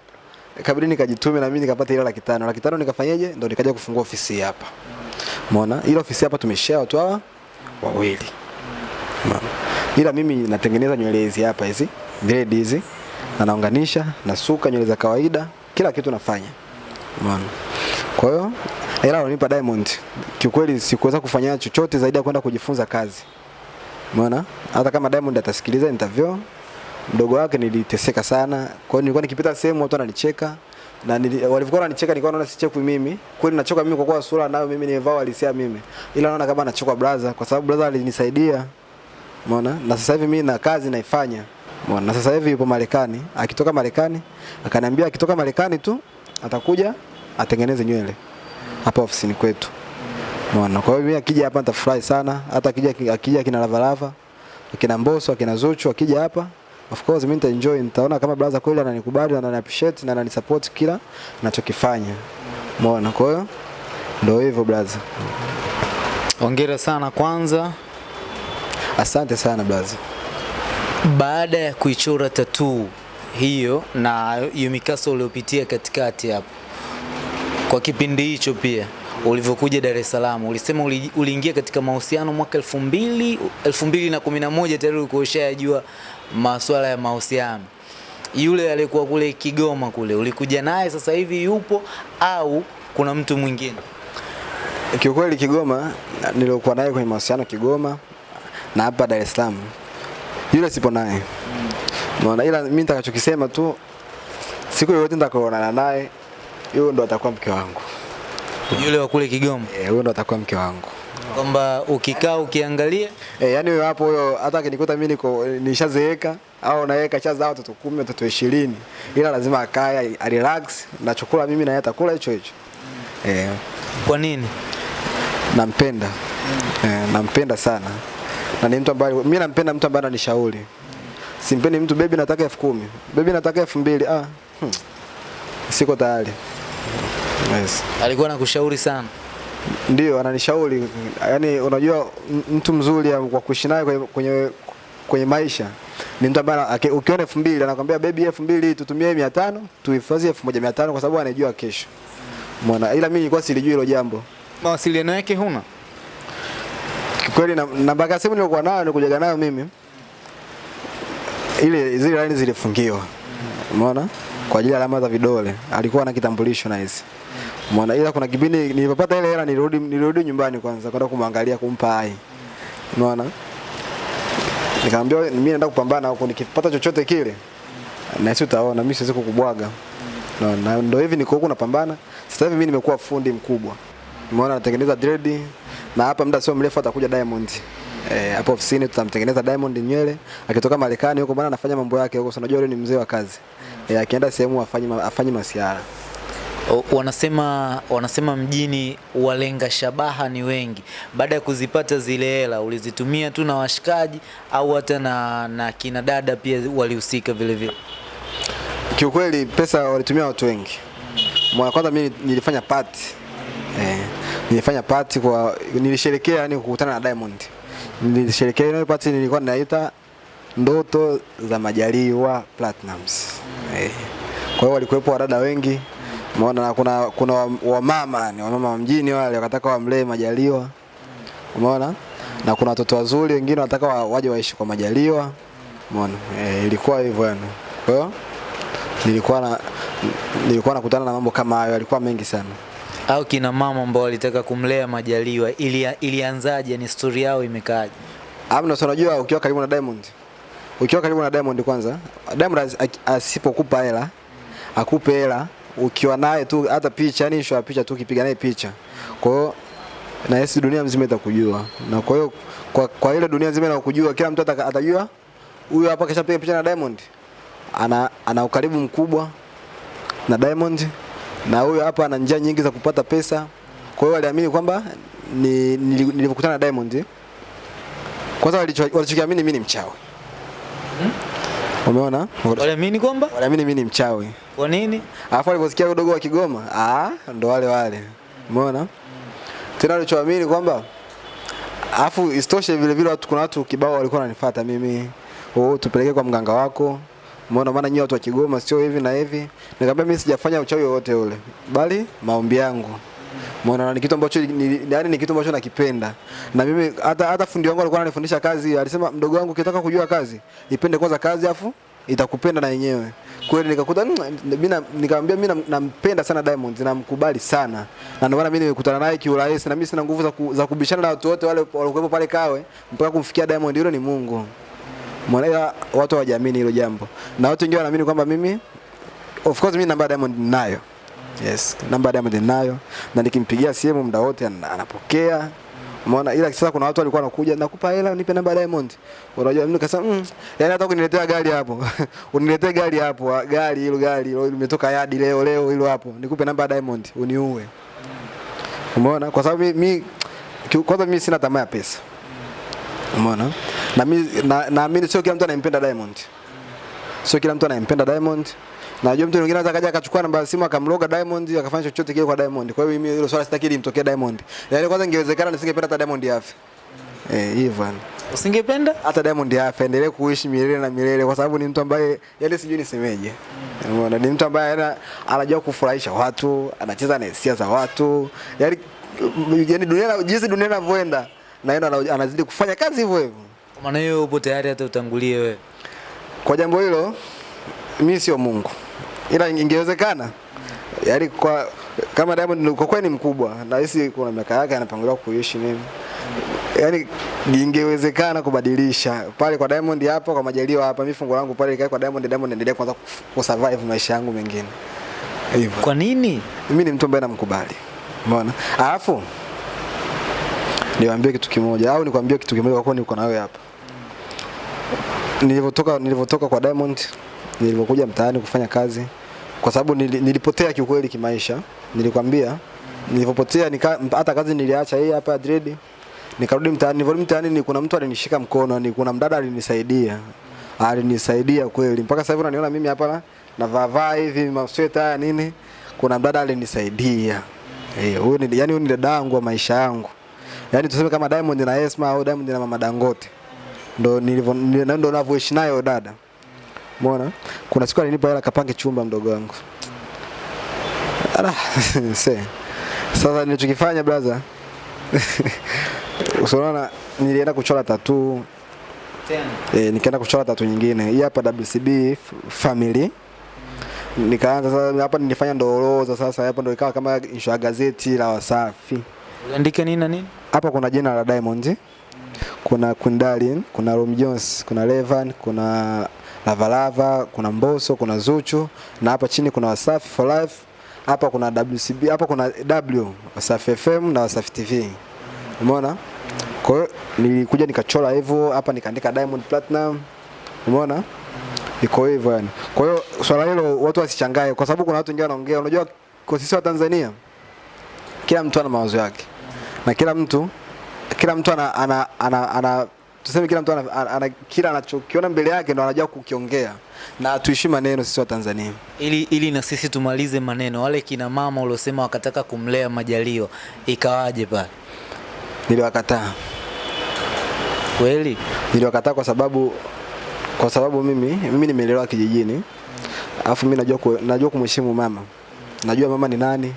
Ikabidi nikajitume na mimi nikapata ile laki tano. Laki tano nikafanyaje? Ndo nikaja kufungua ofisi hapa. Umeona? Ile ofisi hapa tumeshare watu hawa wawili. Umeona? Ila mimi natengeneza nywele hizi hapa hizi, dread hizi, na naunganisha, nasuka nywele za kawaida, kila kitu nafanya. Umeona? Kwa hiyo hela alonipa Diamond, kiukweli sikuweza kufanya chochote zaidi ya kwenda kujifunza kazi. Umeona? Hata kama Diamond atasikiliza interview, mdogo wake niliteseka sana. Kwa hiyo nilikuwa nikipita sehemu watu wananicheka na walivyokuwa wananicheka nilikuwa naona sichekwi mimi. Kweli nachoka mimi kwa kuwa sura nayo mimi nimevaa walisia mimi. Ila naona kama anachoka brother kwa sababu brother alinisaidia. Umeona? Na sasa hivi mimi na kazi naifanya. Umeona? Na sasa hivi yupo Marekani. Akitoka Marekani, akaniambia akitoka Marekani tu atakuja atengeneze nywele hapa ofisini kwetu. Umeona? Kwa hiyo mimi akija hapa nitafurahi sana. Hata akija akija kina Lavalava, akina Mbosso, akina Zuchu akija hapa Of course mimi nitaenjoy, nitaona kama brother kweli ananikubali na anani appreciate na ananisupport kila ninachokifanya. Umeona? Kwa hiyo ndio hivyo brother. Hongera sana kwanza. Asante sana blazi. Baada ya kuichora tatuu hiyo na hiyo mikasa uliopitia katikati hapo, kwa kipindi hicho pia ulivyokuja Dar es Salaam, ulisema uli- uliingia katika mahusiano mwaka elfu mbili elfu mbili na kumi na moja tayari ulikuwa ushajua masuala ya mahusiano. Yule aliyekuwa kule Kigoma kule, ulikuja naye sasa hivi yupo au kuna mtu mwingine? Kiukweli Kigoma niliokuwa naye kwenye mahusiano Kigoma na hapa Dar es Salaam. Yule sipo naye. Unaona ila mimi nitakachokisema tu siku yoyote nitakaoonana naye yule ndo atakuwa mke wangu. Yule wa kule Kigoma, Eh, huyo ndo atakuwa mke wangu. kwamba ukikaa ukiangalia Eh, yani hapo huyo hata akinikuta mimi niko nishazeeka au naye kashazaa watoto 10, watoto 20. Ila lazima akae relax na chakula mimi na yeye atakula hicho hicho. Eh, kwa nini? nampenda. Mm. Eh, nampenda sana. Na ni mtu ambaye mimi nampenda mtu ambaye ananishauri. Simpendi mtu bebi nataka elfu kumi. Bebi nataka elfu mbili. Ah. Hmm. Siko tayari. Yes. Alikuwa anakushauri sana. Ndio ananishauri. Yaani unajua mtu mzuri ya- kwa kuishi naye kwenye, kwenye kwenye maisha ni mtu ambaye ukiona elfu mbili anakwambia bebi elfu mbili tutumie mia tano tuhifadhi elfu moja mia tano kwa sababu anajua kesho. Mwana, Ila mimi nilikuwa silijui hilo jambo. Mawasiliano yake huna? Kweli na namba ya simu nilikuwa nayo nikujaga nayo mimi. Ile zile line zilifungiwa. Umeona? Kwa ajili ya alama za vidole. Alikuwa na kitambulisho na hizi. Umeona? Ila kuna kipindi nilipopata ile hela nilirudi nilirudi nyumbani kwanza kwenda kumwangalia kumpa hai. Umeona? Nikamwambia mimi naenda kupambana huko nikipata chochote kile. Na sisi utaona mimi siwezi kukubwaga. no, na ndio hivi niko huko napambana sasa hivi mimi nimekuwa fundi mkubwa umeona natengeneza dread na hapa muda sio mrefu atakuja Diamond Eh, hapo ofisini tutamtengeneza Diamond nywele akitoka Marekani huko bwana anafanya mambo yake huko, sanajua unajua yule ni mzee wa kazi. Eh, akienda sehemu afanye afanye masiara. Wanasema wanasema mjini walenga shabaha ni wengi. Baada ya kuzipata zile hela ulizitumia tu na washikaji au hata na, na kina dada pia walihusika vile vile? Kiukweli pesa walitumia watu wengi. Mwana kwanza mimi nilifanya party. Eh, nilifanya party kwa nilisherekea yani kukutana na Diamond. Nilisherekea ile party nilikuwa ninaita ndoto za Majaliwa Platinums. Eh. Kwa hiyo walikuwepo wadada wengi. Umeona na kuna kuna wamama ni wamama wa mjini wale wakataka wamlee Majaliwa. Umeona? Na kuna watoto wazuri wengine wanataka wa- waje waishi kwa Majaliwa. Umeona? Eh, ilikuwa hivyo yani. Kwa hiyo nilikuwa na nilikuwa nakutana na mambo kama hayo, yalikuwa mengi sana. Au kina mama ambao walitaka kumlea Majaliwa ili, ilianzaje? Ni story yao imekaaje? Amna, unajua ukiwa karibu na Diamond, ukiwa karibu na Diamond kwanza, Diamond asipokupa hela, akupe hela, ukiwa naye tu hata picha, yani ya picha tu, ukipiga naye picha, kwa hiyo na yesi dunia mzima itakujua, na kwa hiyo kwa, kwa ile dunia nzima inakujua, kila mtu atajua huyu hapa kishapiga picha na Diamond, ana ana ukaribu mkubwa na Diamond na huyo hapa ana njia nyingi za kupata pesa. Kwa hiyo waliamini kwamba ni nili- nilivyokutana na Diamond kwanza walicho- walichokiamini mimi ni mchawi. hmm? Umeona? Waliamini kwamba Waliamini mimi ni mchawi. kwa nini? Alafu waliposikia udogo wa Kigoma, ah, ndo wale wale. Umeona? Hmm. Tena walichoamini kwamba alafu isitoshe vile vile watu kuna watu kibao walikuwa wananifuata mimi. Oh, tupeleke kwa mganga wako. Umeona maana nyinyi watu wa Kigoma sio hivi na hivi. Nikamwambia mimi sijafanya uchawi wowote ule, bali maombi yangu. Umeona ni kitu ambacho yaani ni kitu ambacho nakipenda. Na mimi hata hata fundi wangu alikuwa ananifundisha kazi, alisema mdogo wangu ukitaka kujua kazi, ipende kwanza kazi afu itakupenda na yenyewe. Kweli nikakuta mm, mimi na- nikamwambia mimi nam- nampenda sana Diamond, namkubali sana. Na ndio maana mimi nimekutana naye kiurahisi na mimi sina nguvu za, ku, za kubishana na watu wote wale walikuwepo pale Kawe mpaka kumfikia Diamond, yule ni Mungu. Mwana watu hawajaamini hilo jambo. Na watu wengi wanaamini kwamba mimi of course mimi namba ya Diamond ninayo. Yes, namba ya Diamond ninayo na nikimpigia simu muda wote ana- anapokea. Umeona ila sasa kuna watu walikuwa wanakuja nakupa hela nipe namba ya Diamond. Unajua mimi nikasema mm, yani hata kuniletea gari hapo. Uniletee gari hapo, gari hilo gari hilo limetoka yadi leo leo hilo hapo. Nikupe namba ya Diamond uniue. Umeona? Kwa sababu mimi kwanza mimi sina tamaa ya pesa. Umeona? Na mimi na naamini sio kila mtu anayempenda Diamond. Sio kila mtu anayempenda Diamond. Najua mtu mwingine anaweza kaja akachukua namba ya simu akamloga Diamond akafanya chochote kile kwa Diamond. Kwa hiyo mimi hilo swala sitaki limtokee Diamond. Yaani kwanza ingewezekana nisingependa hata Diamond afe. Eh, hivyo. Usingependa? Hata Diamond afe endelee kuishi milele na milele kwa sababu ni mtu ambaye yaani sijui nisemeje. Umeona? ni mtu ambaye anajua kufurahisha watu, anacheza na hisia za watu. Yaani yaani dunia jinsi dunia inavyoenda na yeye anazidi kufanya kazi hivyo hivyo. Kwa maana hiyo upo tayari hata utangulie wewe. Kwa jambo hilo mimi sio Mungu, ila ingewezekana yaani kwa kama Diamond ni- kwa kweli ni mkubwa na hisi kuna miaka yake anapangiwa kuishi nini, yaani ingewezekana kubadilisha pale kwa Diamond hapa, kwa Majaliwa hapa, mimi fungu langu pale ikae kwa Diamond, Diamond endelea kwanza kusurvive maisha yangu mengine hivyo. Kwa nini? Mimi ni mtu ambaye namkubali, umeona. Alafu niwaambie kitu kimoja au nikwambie kitu kimoja, kwa kuwa niko nawe hapa. Nilivyotoka nilivyotoka kwa Diamond, nilivyokuja mtaani kufanya kazi, kwa sababu nilipotea kiukweli kimaisha. Nilikwambia nilivyopotea, nika hata kazi niliacha hii hapa dread, nikarudi mtaani. Nilivyorudi mtaani, ni kuna mtu alinishika mkono, ni kuna mdada alinisaidia, alinisaidia kweli. Mpaka sasa hivi unaniona mimi hapa na navaa hivi masweta haya nini, kuna mdada alinisaidia. Eh, huyu ni yani huyu ni dada yangu wa maisha yangu. Yaani tuseme kama Diamond na Esma au Diamond na Mama Dangote. Ndo nilivyo ndo ninavyoishi nayo dada. Umeona? Kuna siku alinipa hela kapange chumba mdogo wangu. Ala, se. Sasa nilichokifanya brother. Usiona nilienda kuchora tatu Tena. eh, nikaenda kuchora tatu nyingine. Hii hapa WCB family. Nikaanza sasa hapa nilifanya ndoroza sasa hapa ndo ikawa kama insha gazeti la Wasafi. Uliandika nini na nini? Hapa kuna jina la Diamond. kuna Kundalin, kuna Rom Jones, kuna Levan, kuna Lavalava, kuna Mboso, kuna Zuchu na hapa chini kuna Wasafi for Life. Hapa kuna WCB, hapa kuna W, Wasafi FM na Wasafi TV. Umeona? Kwa hiyo nilikuja nikachora hivyo, hapa nikaandika Diamond Platinum. Umeona? Iko hivyo yani. Kwa hiyo swala hilo watu wasichangae kwa sababu kuna watu wengine wanaongea, unajua kwa sisi wa Tanzania kila mtu ana mawazo yake. Na kila mtu kila mtu ana ana, ana, ana tuseme kila mtu ana, ana, ana kila anachokiona mbele yake ndo anajua kukiongea. Na tuishi maneno sisi wa Tanzania. ili, ili na sisi tumalize maneno, wale kina mama uliosema wakataka kumlea majalio ikawaje pale? Niliwakataa. Kweli Niliwakataa kwa sababu kwa sababu mimi mimi nimelelewa kijijini. Alafu mimi najua najua kumheshimu mama. Najua mama ni nani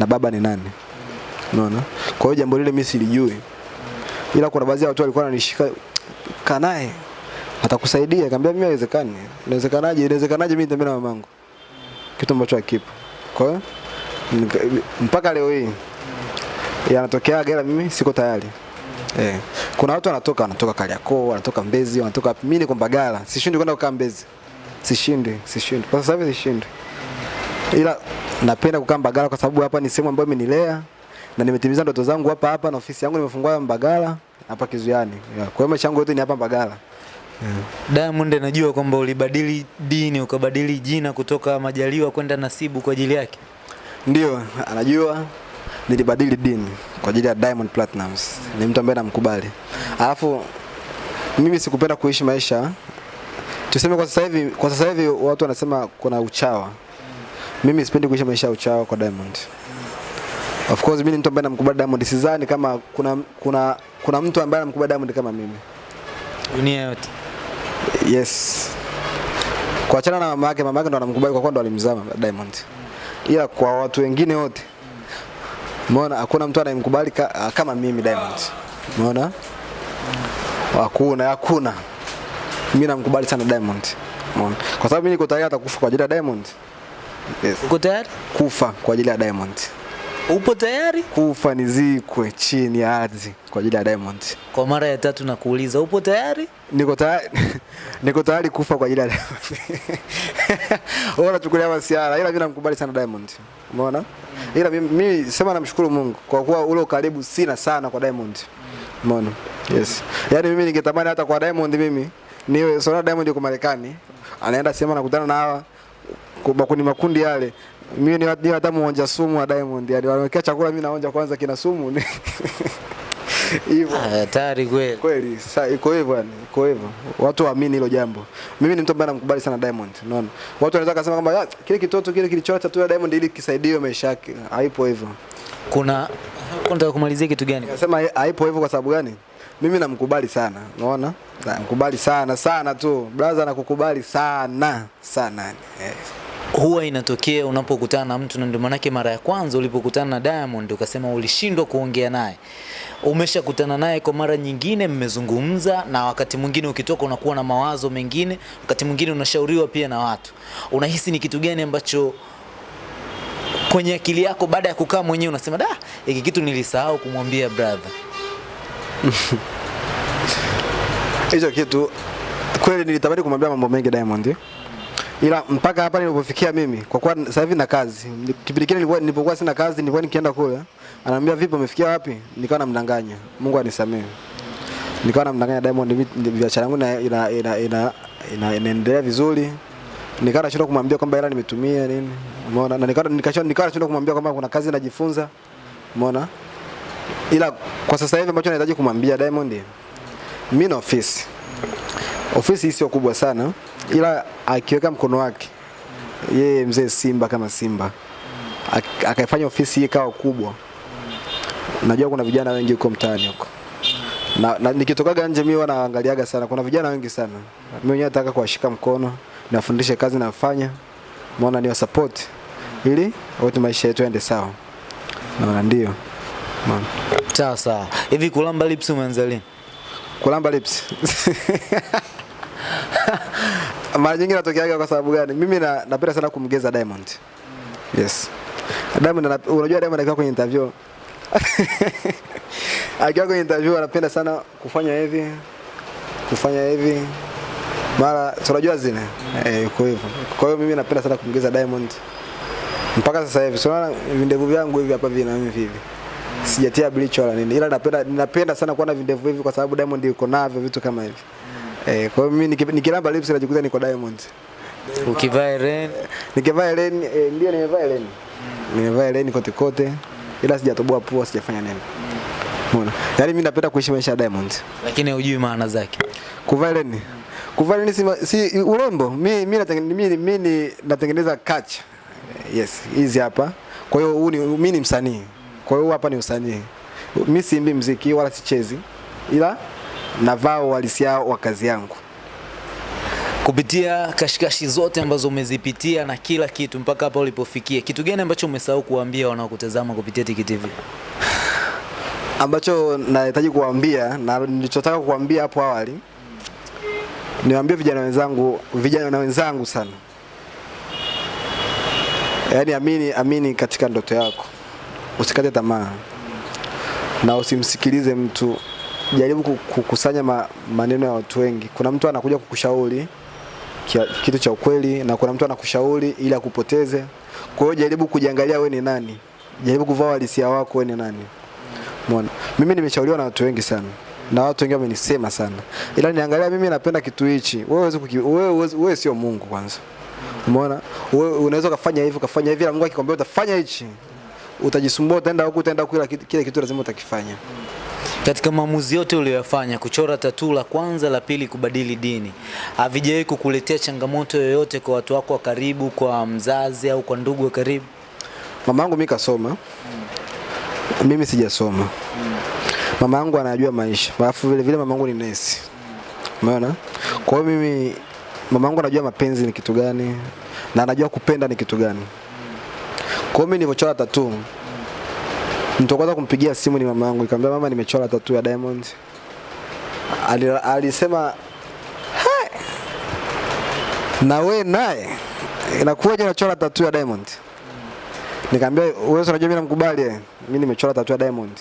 na baba ni nani. Unaona? Kwa hiyo jambo lile mimi silijui. Ila kuna baadhi ya watu walikuwa wananishika kanae atakusaidia. Nikamwambia mimi haiwezekani. Inawezekanaje? Inawezekanaje mimi nitembea na mamangu? Kitu ambacho hakipo. Kwa hiyo mpaka leo hii yanatokea ila mimi siko tayari. Eh. Kuna watu wanatoka wanatoka Kariakoo, wanatoka Mbezi, wanatoka? Mimi niko Mbagala. Sishindi kwenda kukaa Mbezi. Sishindi, sishindi. Kwa sasa hivi sishindi. Ila napenda kukaa Mbagala kwa sababu hapa ni sehemu ambayo imenilea na nimetimiza ndoto zangu hapa hapa na ofisi yangu nimefungua Mbagala hapa Kizuiani. Yeah. Kwa hiyo maisha yangu yote ni hapa Mbagala. Yeah. Diamond anajua kwamba ulibadili dini ukabadili jina kutoka Majaliwa kwenda Nasibu kwa ajili yake. Ndio, anajua nilibadili dini kwa ajili ya Diamond Platnumz. Ni mtu ambaye namkubali. Alafu mimi sikupenda kuishi maisha tuseme kwa sasa hivi kwa sasa hivi watu wanasema kuna uchawa. Mimi sipendi kuishi maisha ya uchawa kwa Diamond. Of course mimi ni mtu ambaye namkubali Diamond. Sidhani kama kuna kuna kuna mtu ambaye anamkubali Diamond kama mimi. Dunia yote Yes. Kuachana na mama yake, mama yake ndo anamkubali kwa kuwa ndo alimzaa Diamond. Ila kwa watu wengine wote Umeona hakuna mtu anayemkubali ka, kama mimi Diamond. Umeona? Hakuna, hakuna. Mimi namkubali sana Diamond. Umeona? Kwa sababu mimi niko tayari hata kufa kwa ajili ya Diamond. Yes. uko tayari? Kufa kwa ajili ya Diamond. Upo tayari? Kufa nizikwe chini ya ardhi kwa ajili ya Diamond. Kwa mara ya tatu nakuuliza, upo tayari? Niko tayari niko tayari kufa kwa ajili ya Diamond. Wewe unachukulia masiara ila mimi namkubali sana Diamond. Umeona? Ila mimi, sema namshukuru Mungu kwa kuwa ule ukaribu sina sana kwa Diamond. Umeona? Yes. yani mimi ningetamani hata kwa Diamond mimi niwe sona Diamond yuko Marekani. Anaenda sema nakutana na hawa kwa makundi makundi yale. Mimi ni ni hata muonja sumu wa Diamond. Yaani wanawekea chakula mimi naonja kwanza kina sumu. Hivyo. Ah, Hatari kweli. Kweli, Sasa iko hivyo yani, iko hivyo. Watu waamini hilo jambo. Mimi ni mtu ambaye namkubali sana Diamond, unaona. Watu wanaweza kusema kwamba "Ah, kile kitoto kile kilichota tu ya Diamond ili kisaidie maisha yake. Haipo hivyo. Kuna unataka kumalizia kitu gani? Nasema haipo hivyo kwa sababu gani? Mimi namkubali sana, unaona? Namkubali sana sana tu. Brother nakukubali sana sana. Yes. Huwa inatokea unapokutana na mtu, na ndio maanake mara ya kwanza ulipokutana na Diamond ukasema ulishindwa kuongea naye. Umeshakutana naye kwa mara nyingine, mmezungumza, na wakati mwingine ukitoka unakuwa na mawazo mengine, wakati mwingine unashauriwa pia na watu. Unahisi ni kitu gani ambacho kwenye akili yako baada ya kukaa mwenyewe unasema da, hiki kitu nilisahau kumwambia brother? Hicho kitu kweli nilitamani kumwambia mambo mengi Diamond. Ila mpaka hapa nilipofikia mimi kwa kuwa sasa hivi na kazi. Kipindi kile nilipokuwa sina kazi nilikuwa nikienda kule. Ananiambia vipi umefikia wapi? Nikawa namdanganya. Mungu anisamehe. Nikawa namdanganya Diamond biashara yangu ina ina ina ina ina- inaendelea vizuri. Nikawa nashindwa kumwambia kwamba hela nimetumia nini. Umeona? Na nikawa nikashindwa nikawa nashindwa kumwambia kwamba kuna kazi najifunza. Umeona? Ila kwa sasa hivi ambacho nahitaji kumwambia Diamond mimi na ofisi ofisi sio kubwa sana ila akiweka mkono wake yeye mzee Simba kama Simba ak- akaifanya ofisi hii kawa kubwa. Najua kuna vijana wengi huko mtaani huko. Na, na nikitokaga nje mimi wanaangaliaga naangaliaga sana. Kuna vijana wengi sana. Mimi mwenyewe nataka kuwashika mkono niwafundishe kazi nafanya. Maona niwa support. Ili wote maisha yetu yaende sawa. Naona ndio. Sawa sawa. Hivi kulamba lips umeanza lini? kulamba lips mara nyingi natokeaga kwa sababu gani mimi na, napenda sana kumgeza Diamond yes Diamond na, unajua Diamond akiwa kwenye interview Akiwa kwenye interview anapenda sana kufanya hivi, kufanya hivi. Mara tunajua unajua zile. Eh, yuko hivyo. Kwa hiyo mimi napenda sana kumgeza Diamond. Mpaka sasa hivi, so vindevu vyangu hivi hapa vina mimi hivi. Sijatia bleach wala nini. Ila napenda napenda sana kuwa na vindevu hivi kwa sababu Diamond yuko navyo vitu kama hivi. Eh, kwa hiyo mimi niki- nikilamba lips najikuta niko Diamond. Ukivaa Helen? Nikivaa Helen eh, ndio nimevaa Helen. Nimevaa Helen kote kote. Ila sijatoboa pua, sijafanya nini. Umeona? Yaani mimi napenda kuishi maisha ya Diamond. lakini hujui maana zake. Kuvaa Helen. Kuvaa Helen si, si urembo. Mimi mimi natengeneza mimi mimi natengeneza catch. Yes, hizi hapa. Kwa hiyo huu ni mimi ni msanii. Kwa hiyo hapa ni usanii. Mimi siimbi mziki wala sichezi. Ila navaa uhalisia wa kazi yangu. Kupitia kashikashi zote ambazo umezipitia na kila kitu mpaka hapa ulipofikia, kitu gani ambacho umesahau kuambia wanaokutazama kupitia Tiki TV? ambacho nahitaji kuambia na nilichotaka kuambia hapo awali niwaambie vijana wenzangu vijana wenzangu sana yaani amini amini katika ndoto yako usikate tamaa na usimsikilize mtu jaribu kukusanya ma, maneno ya watu wengi kuna mtu anakuja kukushauri kitu cha ukweli na kuna mtu anakushauri ili akupoteze kwa hiyo jaribu kujiangalia wewe ni nani jaribu kuvaa uhalisia wako wewe ni nani Umeona? Mimi nimeshauriwa na watu wengi sana. Na watu wengi wamenisema sana. Ila niangalia mimi napenda kitu hichi. Wewe wewe wewe sio Mungu kwanza. Umeona? Wewe unaweza kufanya hivi ukafanya hivi, na Mungu akikwambia utafanya hichi. Utajisumbua, utaenda huku, utaenda kila kitu lazima utakifanya. Katika maamuzi yote uliyoyafanya, kuchora tatu la kwanza, la pili, kubadili dini, havijawahi kukuletea changamoto yoyote kwa watu wako wa karibu, kwa mzazi au kwa ndugu wa karibu? Mama yangu mimi kasoma. Mm. Mimi sijasoma. Mama yangu anajua maisha. Alafu vile vile yangu ni nesi. Umeona? Mm. Kwa hiyo mimi mama yangu anajua mapenzi ni kitu gani na anajua kupenda ni kitu gani. Kwa hiyo mimi nilivyochora tattoo mtu kwanza kumpigia simu ni mama yangu, nikamwambia mama, nimechora tatu ya Diamond. Alisema "Hai, na we naye inakuwaje unachora tatu ya Diamond? Nikamwambia wewe unajua mimi namkubali eh. Mimi nimechora tatu ya Diamond.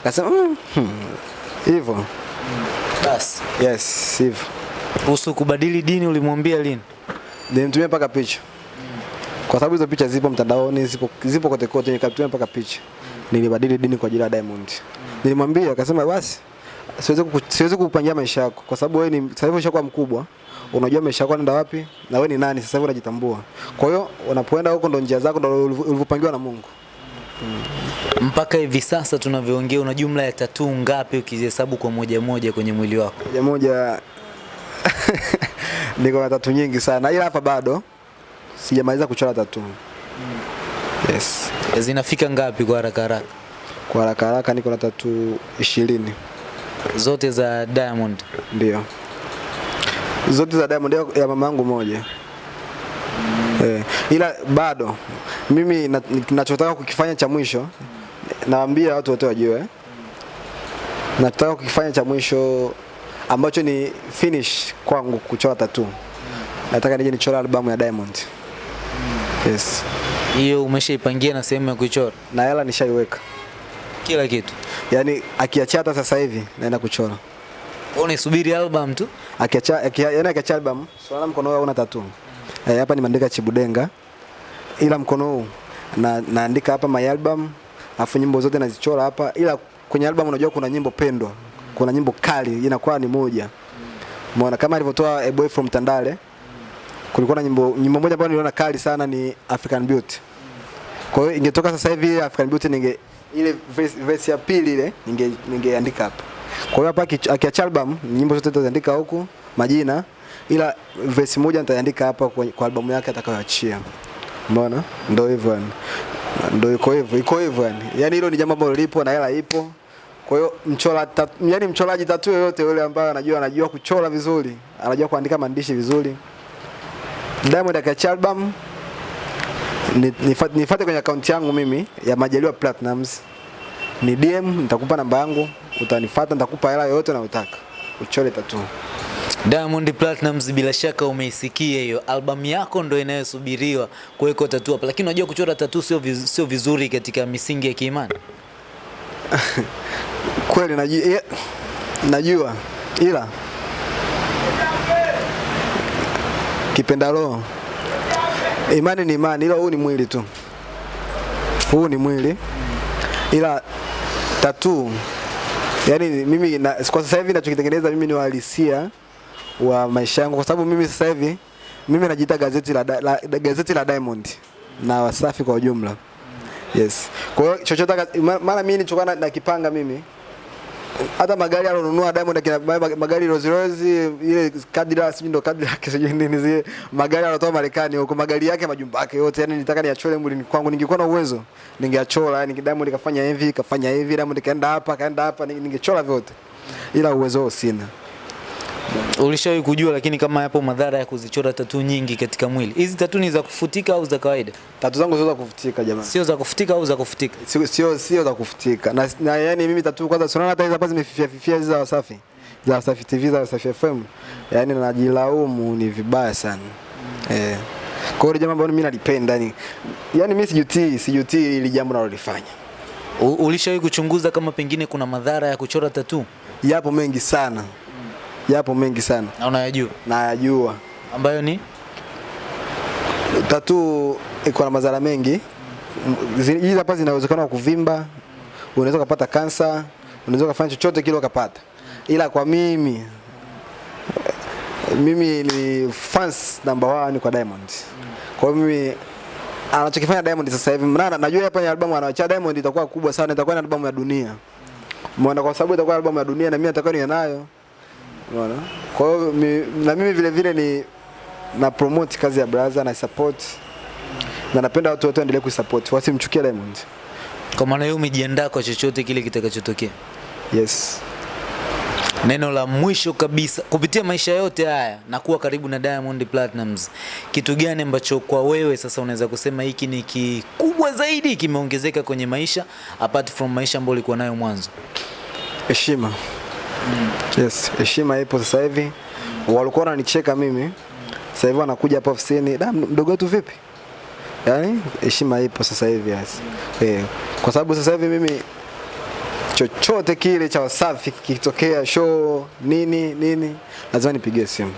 Akasema "Mm, hmm, hivyo. Basi Yes, hivyo. kuhusu kubadili dini ulimwambia lini? Nilimtumia mpaka picha. Kwa sababu hizo picha zipo mtandaoni, zipo zipo kote kote, nikamtumia mpaka picha. Nilibadili dini kwa ajili ya Diamond. Nilimwambia akasema basi siwezi ku, siwezi kukupangia maisha yako kwa sababu wewe ni sasa hivi ushakuwa mkubwa. Unajua maisha yako yanaenda wapi na wewe ni nani sasa hivi unajitambua. Kwa hiyo unapoenda huko ndo njia zako ndo ulivyopangiwa na Mungu. Hmm. Mpaka hivi sasa tunavyoongea, una jumla ya tatuu ngapi ukizihesabu kwa moja moja kwenye mwili wako? Moja moja niko na tatu nyingi sana ila hapa bado sijamaliza kuchora tatu. Yes. Zinafika ngapi kwa haraka haraka? Kwa haraka haraka niko na tatu ishirini Zote za Diamond. ndio. Zote za Diamond ya- ya mama yangu moja. Eh, ila bado mimi ninachotaka kukifanya cha mwisho naambia watu wote wajue. Nataka kukifanya cha mwisho ambacho ni finish kwangu kuchora tatu. Nataka nije nichora albamu ya Diamond. Yes. Hiyo umeshaipangia na sehemu ya kuichora Na hela nishaiweka. kila kitu. Yaani akiachia hata sasa hivi naenda kuchora. Wewe unaisubiri album tu? Akiacha akia, yaani akiacha album, swala mkono wao una tattoo. Eh, hapa nimeandika Chibudenga. Ila mkono huu na naandika hapa my album, afu nyimbo zote nazichora hapa ila kwenye album unajua kuna nyimbo pendwa. Kuna nyimbo kali inakuwa ni moja. Umeona kama alivyotoa A Boy from Tandale. Kulikuwa na nyimbo nyimbo moja ambayo niliona kali sana ni African Beauty. Kwa hiyo ingetoka sasa hivi African Beauty ninge ile verse, verse ya pili ile ninge ningeandika hapa. Kwa hiyo hapa akiacha album nyimbo zote nitaziandika huku majina ila verse moja nitaandika hapa kwa, kwa albamu yake atakayoachia. Umeona? Ndio hivyo yani. Ndio iko hivyo, iko hivyo yani. Yaani hilo ni jambo ambalo lipo na hela ipo. Kwa hiyo mchora tatu, yani mchoraji tatu yoyote yule ambaye anajua anajua kuchora vizuri, anajua kuandika maandishi vizuri. Diamond akiacha album nifuate kwenye akaunti yangu mimi ya Majaliwa Platinums. Ni DM, nitakupa namba yangu, utanifuata, nitakupa hela yoyote unayotaka. Uchole tatu. Diamond Platinumz bila shaka umeisikia hiyo albamu yako ndo inayosubiriwa kuwekwa tatu hapa, lakini unajua kuchora tatu sio viz, sio vizuri katika misingi ya kiimani. kweli najua, najua ila kipenda roho. Imani ni imani, ila huu ni mwili tu, huu ni mwili, ila tatu yani mimi na, kwa sasa hivi nachokitengeneza mimi ni uhalisia wa maisha yangu, kwa sababu mimi sasa hivi mimi najiita gazeti la, la, gazeti la Diamond. Na Wasafi kwa ujumla. Yes. Kwa hiyo chochote mara mimi nilichokuwa na- nakipanga mimi hata magari alonunua Diamond akina magari Rolls Royce ile Cadillac sijui ndo Cadillac sijui nini zile magari anatoa Marekani huko magari yake majumba yake yote yani nitaka niachole mwilini kwangu ningekuwa na uwezo ningeachola yani Diamond kafanya hivi kafanya hivi Diamond kaenda hapa kaenda hapa ningechola vyote. Ila uwezo sina Ulishawahi kujua lakini kama yapo madhara ya kuzichora tatu nyingi katika mwili. Hizi tatu ni za kufutika au za kawaida? tatu zangu sio za kufutika jamani. Sio za kufutika au za kufutika? sio sio sio za kufutika. Na, na yani mimi tatu kwanza tunaona hata hizo hapa zimefifia fifia hizo za Wasafi. Za Wasafi TV za Wasafi FM Yaani najilaumu ni vibaya sana. Eh. Kwa hiyo jambo ambalo mimi nalipenda yani yani mimi sijutii sijutii ili jambo nalolifanya. Ulishawahi kuchunguza kama pengine kuna madhara ya kuchora tatu yapo mengi sana yapo mengi sana. Na unayajua? Nayajua. Ambayo ni? Tatu iko na madhara mengi. Hizi hapa zina uwezekano wa kuvimba unaweza ukapata kansa unaweza ukafanya chochote kile ukapata. Ila kwa mimi mimi ni fans number one kwa Diamond. Kwa hiyo mimi anachokifanya Diamond sasa hivi mnana najua hapa ni albamu anawacha Diamond itakuwa kubwa sana itakuwa ni albamu ya dunia. Umeona kwa sababu itakuwa albamu ya dunia na mimi natakuwa niwe umeona kwa hiyo mi, na mimi vile vile ni na promote kazi ya brother na support. Na napenda watu wote waendelee kusupport, wasimchukie Diamond. Kwa maana hiyo umejiandaa kwa chochote kile kitakachotokea. yes. Neno la mwisho kabisa kupitia maisha yote haya na kuwa karibu na Diamond Platnumz, kitu gani ambacho kwa wewe sasa unaweza kusema hiki ni kikubwa zaidi kimeongezeka kwenye maisha apart from maisha ambayo ulikuwa nayo mwanzo? heshima yes heshima ipo sasa hivi. Walikuwa wananicheka mimi. Sasa hivi wanakuja hapa ofisini. Da mdogo wetu vipi? Yaani heshima ipo sasa hivi yes. eh, kwa sababu sasa hivi mimi chochote kile cha Wasafi kikitokea show nini nini lazima nipigie simu.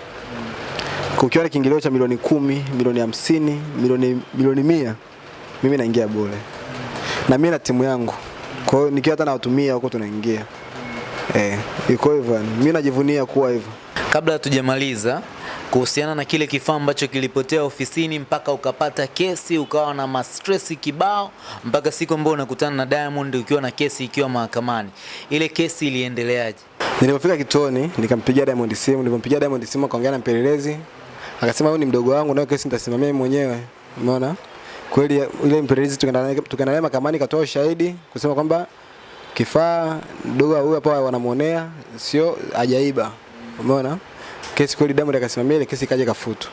Kukiwa na kiingilio cha milioni kumi milioni hamsini milioni milioni mia mimi naingia bure. Na mimi na timu yangu. Kwa hiyo nikiwa hata nawatumia huko tunaingia eh iko hivyo yani mimi najivunia kuwa hivyo Kabla hatujamaliza kuhusiana na kile kifaa ambacho kilipotea ofisini mpaka ukapata kesi ukawa na mastresi kibao mpaka siku ambayo unakutana na Diamond ukiwa na kesi ikiwa mahakamani, ile kesi iliendeleaje? Nilipofika kituoni nikampigia Diamond simu, nilipompigia Diamond simu akaongea na mpelelezi. Akasema huyu ni mdogo wangu na kesi nitasimamia mwenyewe. Umeona? Kweli ile mpelelezi tukaenda naye mahakamani katoa ushahidi kusema kwamba kifaa dogo huyu hapa wanamuonea sio ajaiba. Umeona? Kesi kweli damu akasimamia ile kesi ikaja kafutu.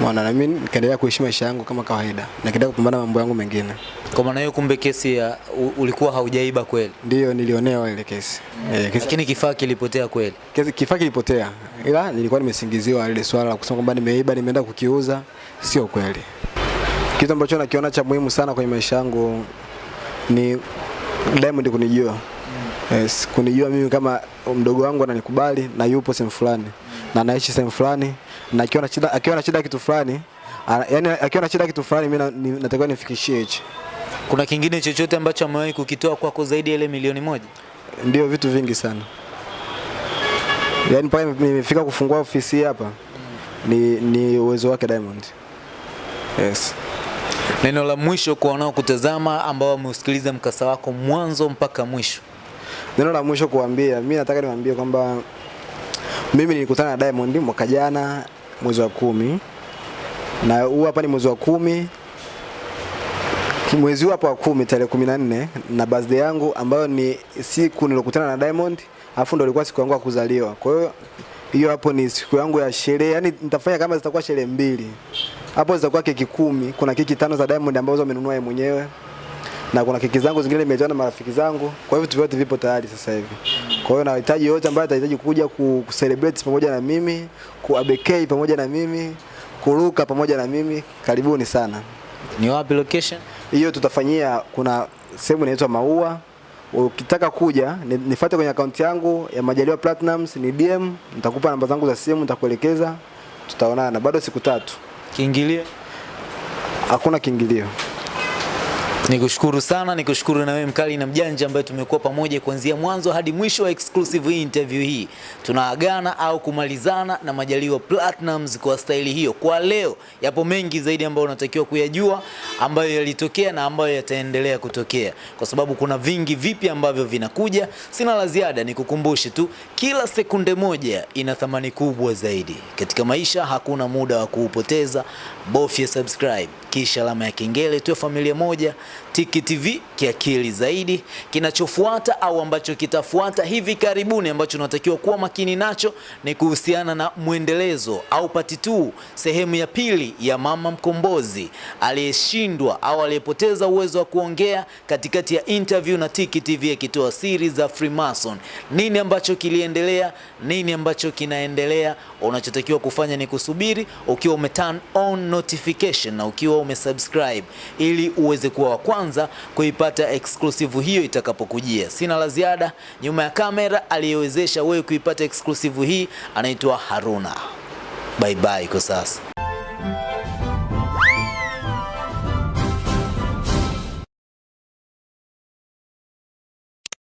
Umeona? Na mimi nikaendelea kuishi maisha yangu kama kawaida. Na kidogo kupambana mambo yangu mengine. Kwa maana hiyo kumbe kesi ya u- ulikuwa haujaiba kweli, Ndiyo nilionewa ile kesi. Eh, kesi lakini kifaa kilipotea kweli. Kesi- kifaa kilipotea, ila nilikuwa nimesingiziwa ile swala la kusema kwamba nimeiba, nimeenda kukiuza. Sio kweli. Kitu ambacho nakiona cha muhimu sana kwenye maisha yangu ni Diamond kunijua. Yes, kunijua mimi kama mdogo wangu ananikubali na yupo sehemu fulani na anaishi sehemu fulani na akiwa na shida akiwa na shida kitu fulani yaani akiwa na shida kitu fulani mimi natakiwa nifikishie hichi. Kuna kingine chochote ambacho amewahi kukitoa kwako zaidi ya ile milioni moja? Ndio vitu vingi sana. Yaani pale nimefika kufungua ofisi hii hapa ni, ni uwezo wake Diamond. Yes. Neno la mwisho kwa wanaokutazama ambao wameusikiliza mkasa wako mwanzo mpaka mwisho. Neno la mwisho kuambia, mimi nataka niwaambie kwamba mimi nilikutana na Diamond mwaka jana mwezi wa kumi na huu hapa ni mwezi wa kumi mwezi hapa wa kumi tarehe kumi na nne na birthday yangu ambayo ni siku nilokutana na Diamond alafu ndo ilikuwa siku yangu ya kuzaliwa. Kwa hiyo hiyo hapo ni siku yangu ya sherehe, yani nitafanya kama zitakuwa sherehe mbili. Hapo zitakuwa keki kumi, kuna keki tano za Diamond ambazo amenunua yeye mwenyewe na kuna keki zangu zingine nimetoa na marafiki zangu. Kwa hivyo vitu vyote vipo tayari sasa hivi. Kwa hiyo nahitaji yote ambaye atahitaji kuja ku celebrate pamoja na mimi, ku abekei pamoja na mimi, kuruka pamoja na mimi, karibuni sana. Ni wapi location? Hiyo tutafanyia kuna sehemu inaitwa Maua ukitaka kuja nifuate kwenye akaunti yangu ya Majaliwa Platinums, ni DM, nitakupa namba zangu za simu, nitakuelekeza, tutaonana. Bado siku tatu, Kiingilio. hakuna kiingilio. Nikushukuru sana, nikushukuru na wewe mkali na mjanja ambaye tumekuwa pamoja kuanzia mwanzo hadi mwisho wa exclusive hii interview hii. Tunaagana au kumalizana na Majaliwa Platinums kwa staili hiyo. Kwa leo yapo mengi zaidi ambayo unatakiwa kuyajua ambayo yalitokea na ambayo yataendelea kutokea, kwa sababu kuna vingi vipi ambavyo vinakuja. Sina la ziada, nikukumbushe tu, kila sekunde moja ina thamani kubwa zaidi katika maisha. Hakuna muda wa kuupoteza, bofya subscribe kisha alama ya kengele, tuwe familia moja. Tiki TV kiakili zaidi. Kinachofuata au ambacho kitafuata hivi karibuni, ambacho unatakiwa kuwa makini nacho ni kuhusiana na mwendelezo au pati tu sehemu ya pili ya mama mkombozi aliyeshindwa au aliyepoteza uwezo wa kuongea katikati ya interview na Tiki TV akitoa siri za Freemason. Nini ambacho kiliendelea, nini ambacho kinaendelea? Unachotakiwa kufanya ni kusubiri ukiwa ume turn on notification na ukiwa umesubscribe ili uweze kuwa wa kwanza kuipata exclusive hiyo itakapokujia. Sina la ziada. Nyuma ya kamera aliyewezesha wewe kuipata exclusive hii anaitwa Haruna. Bye bye kwa sasa.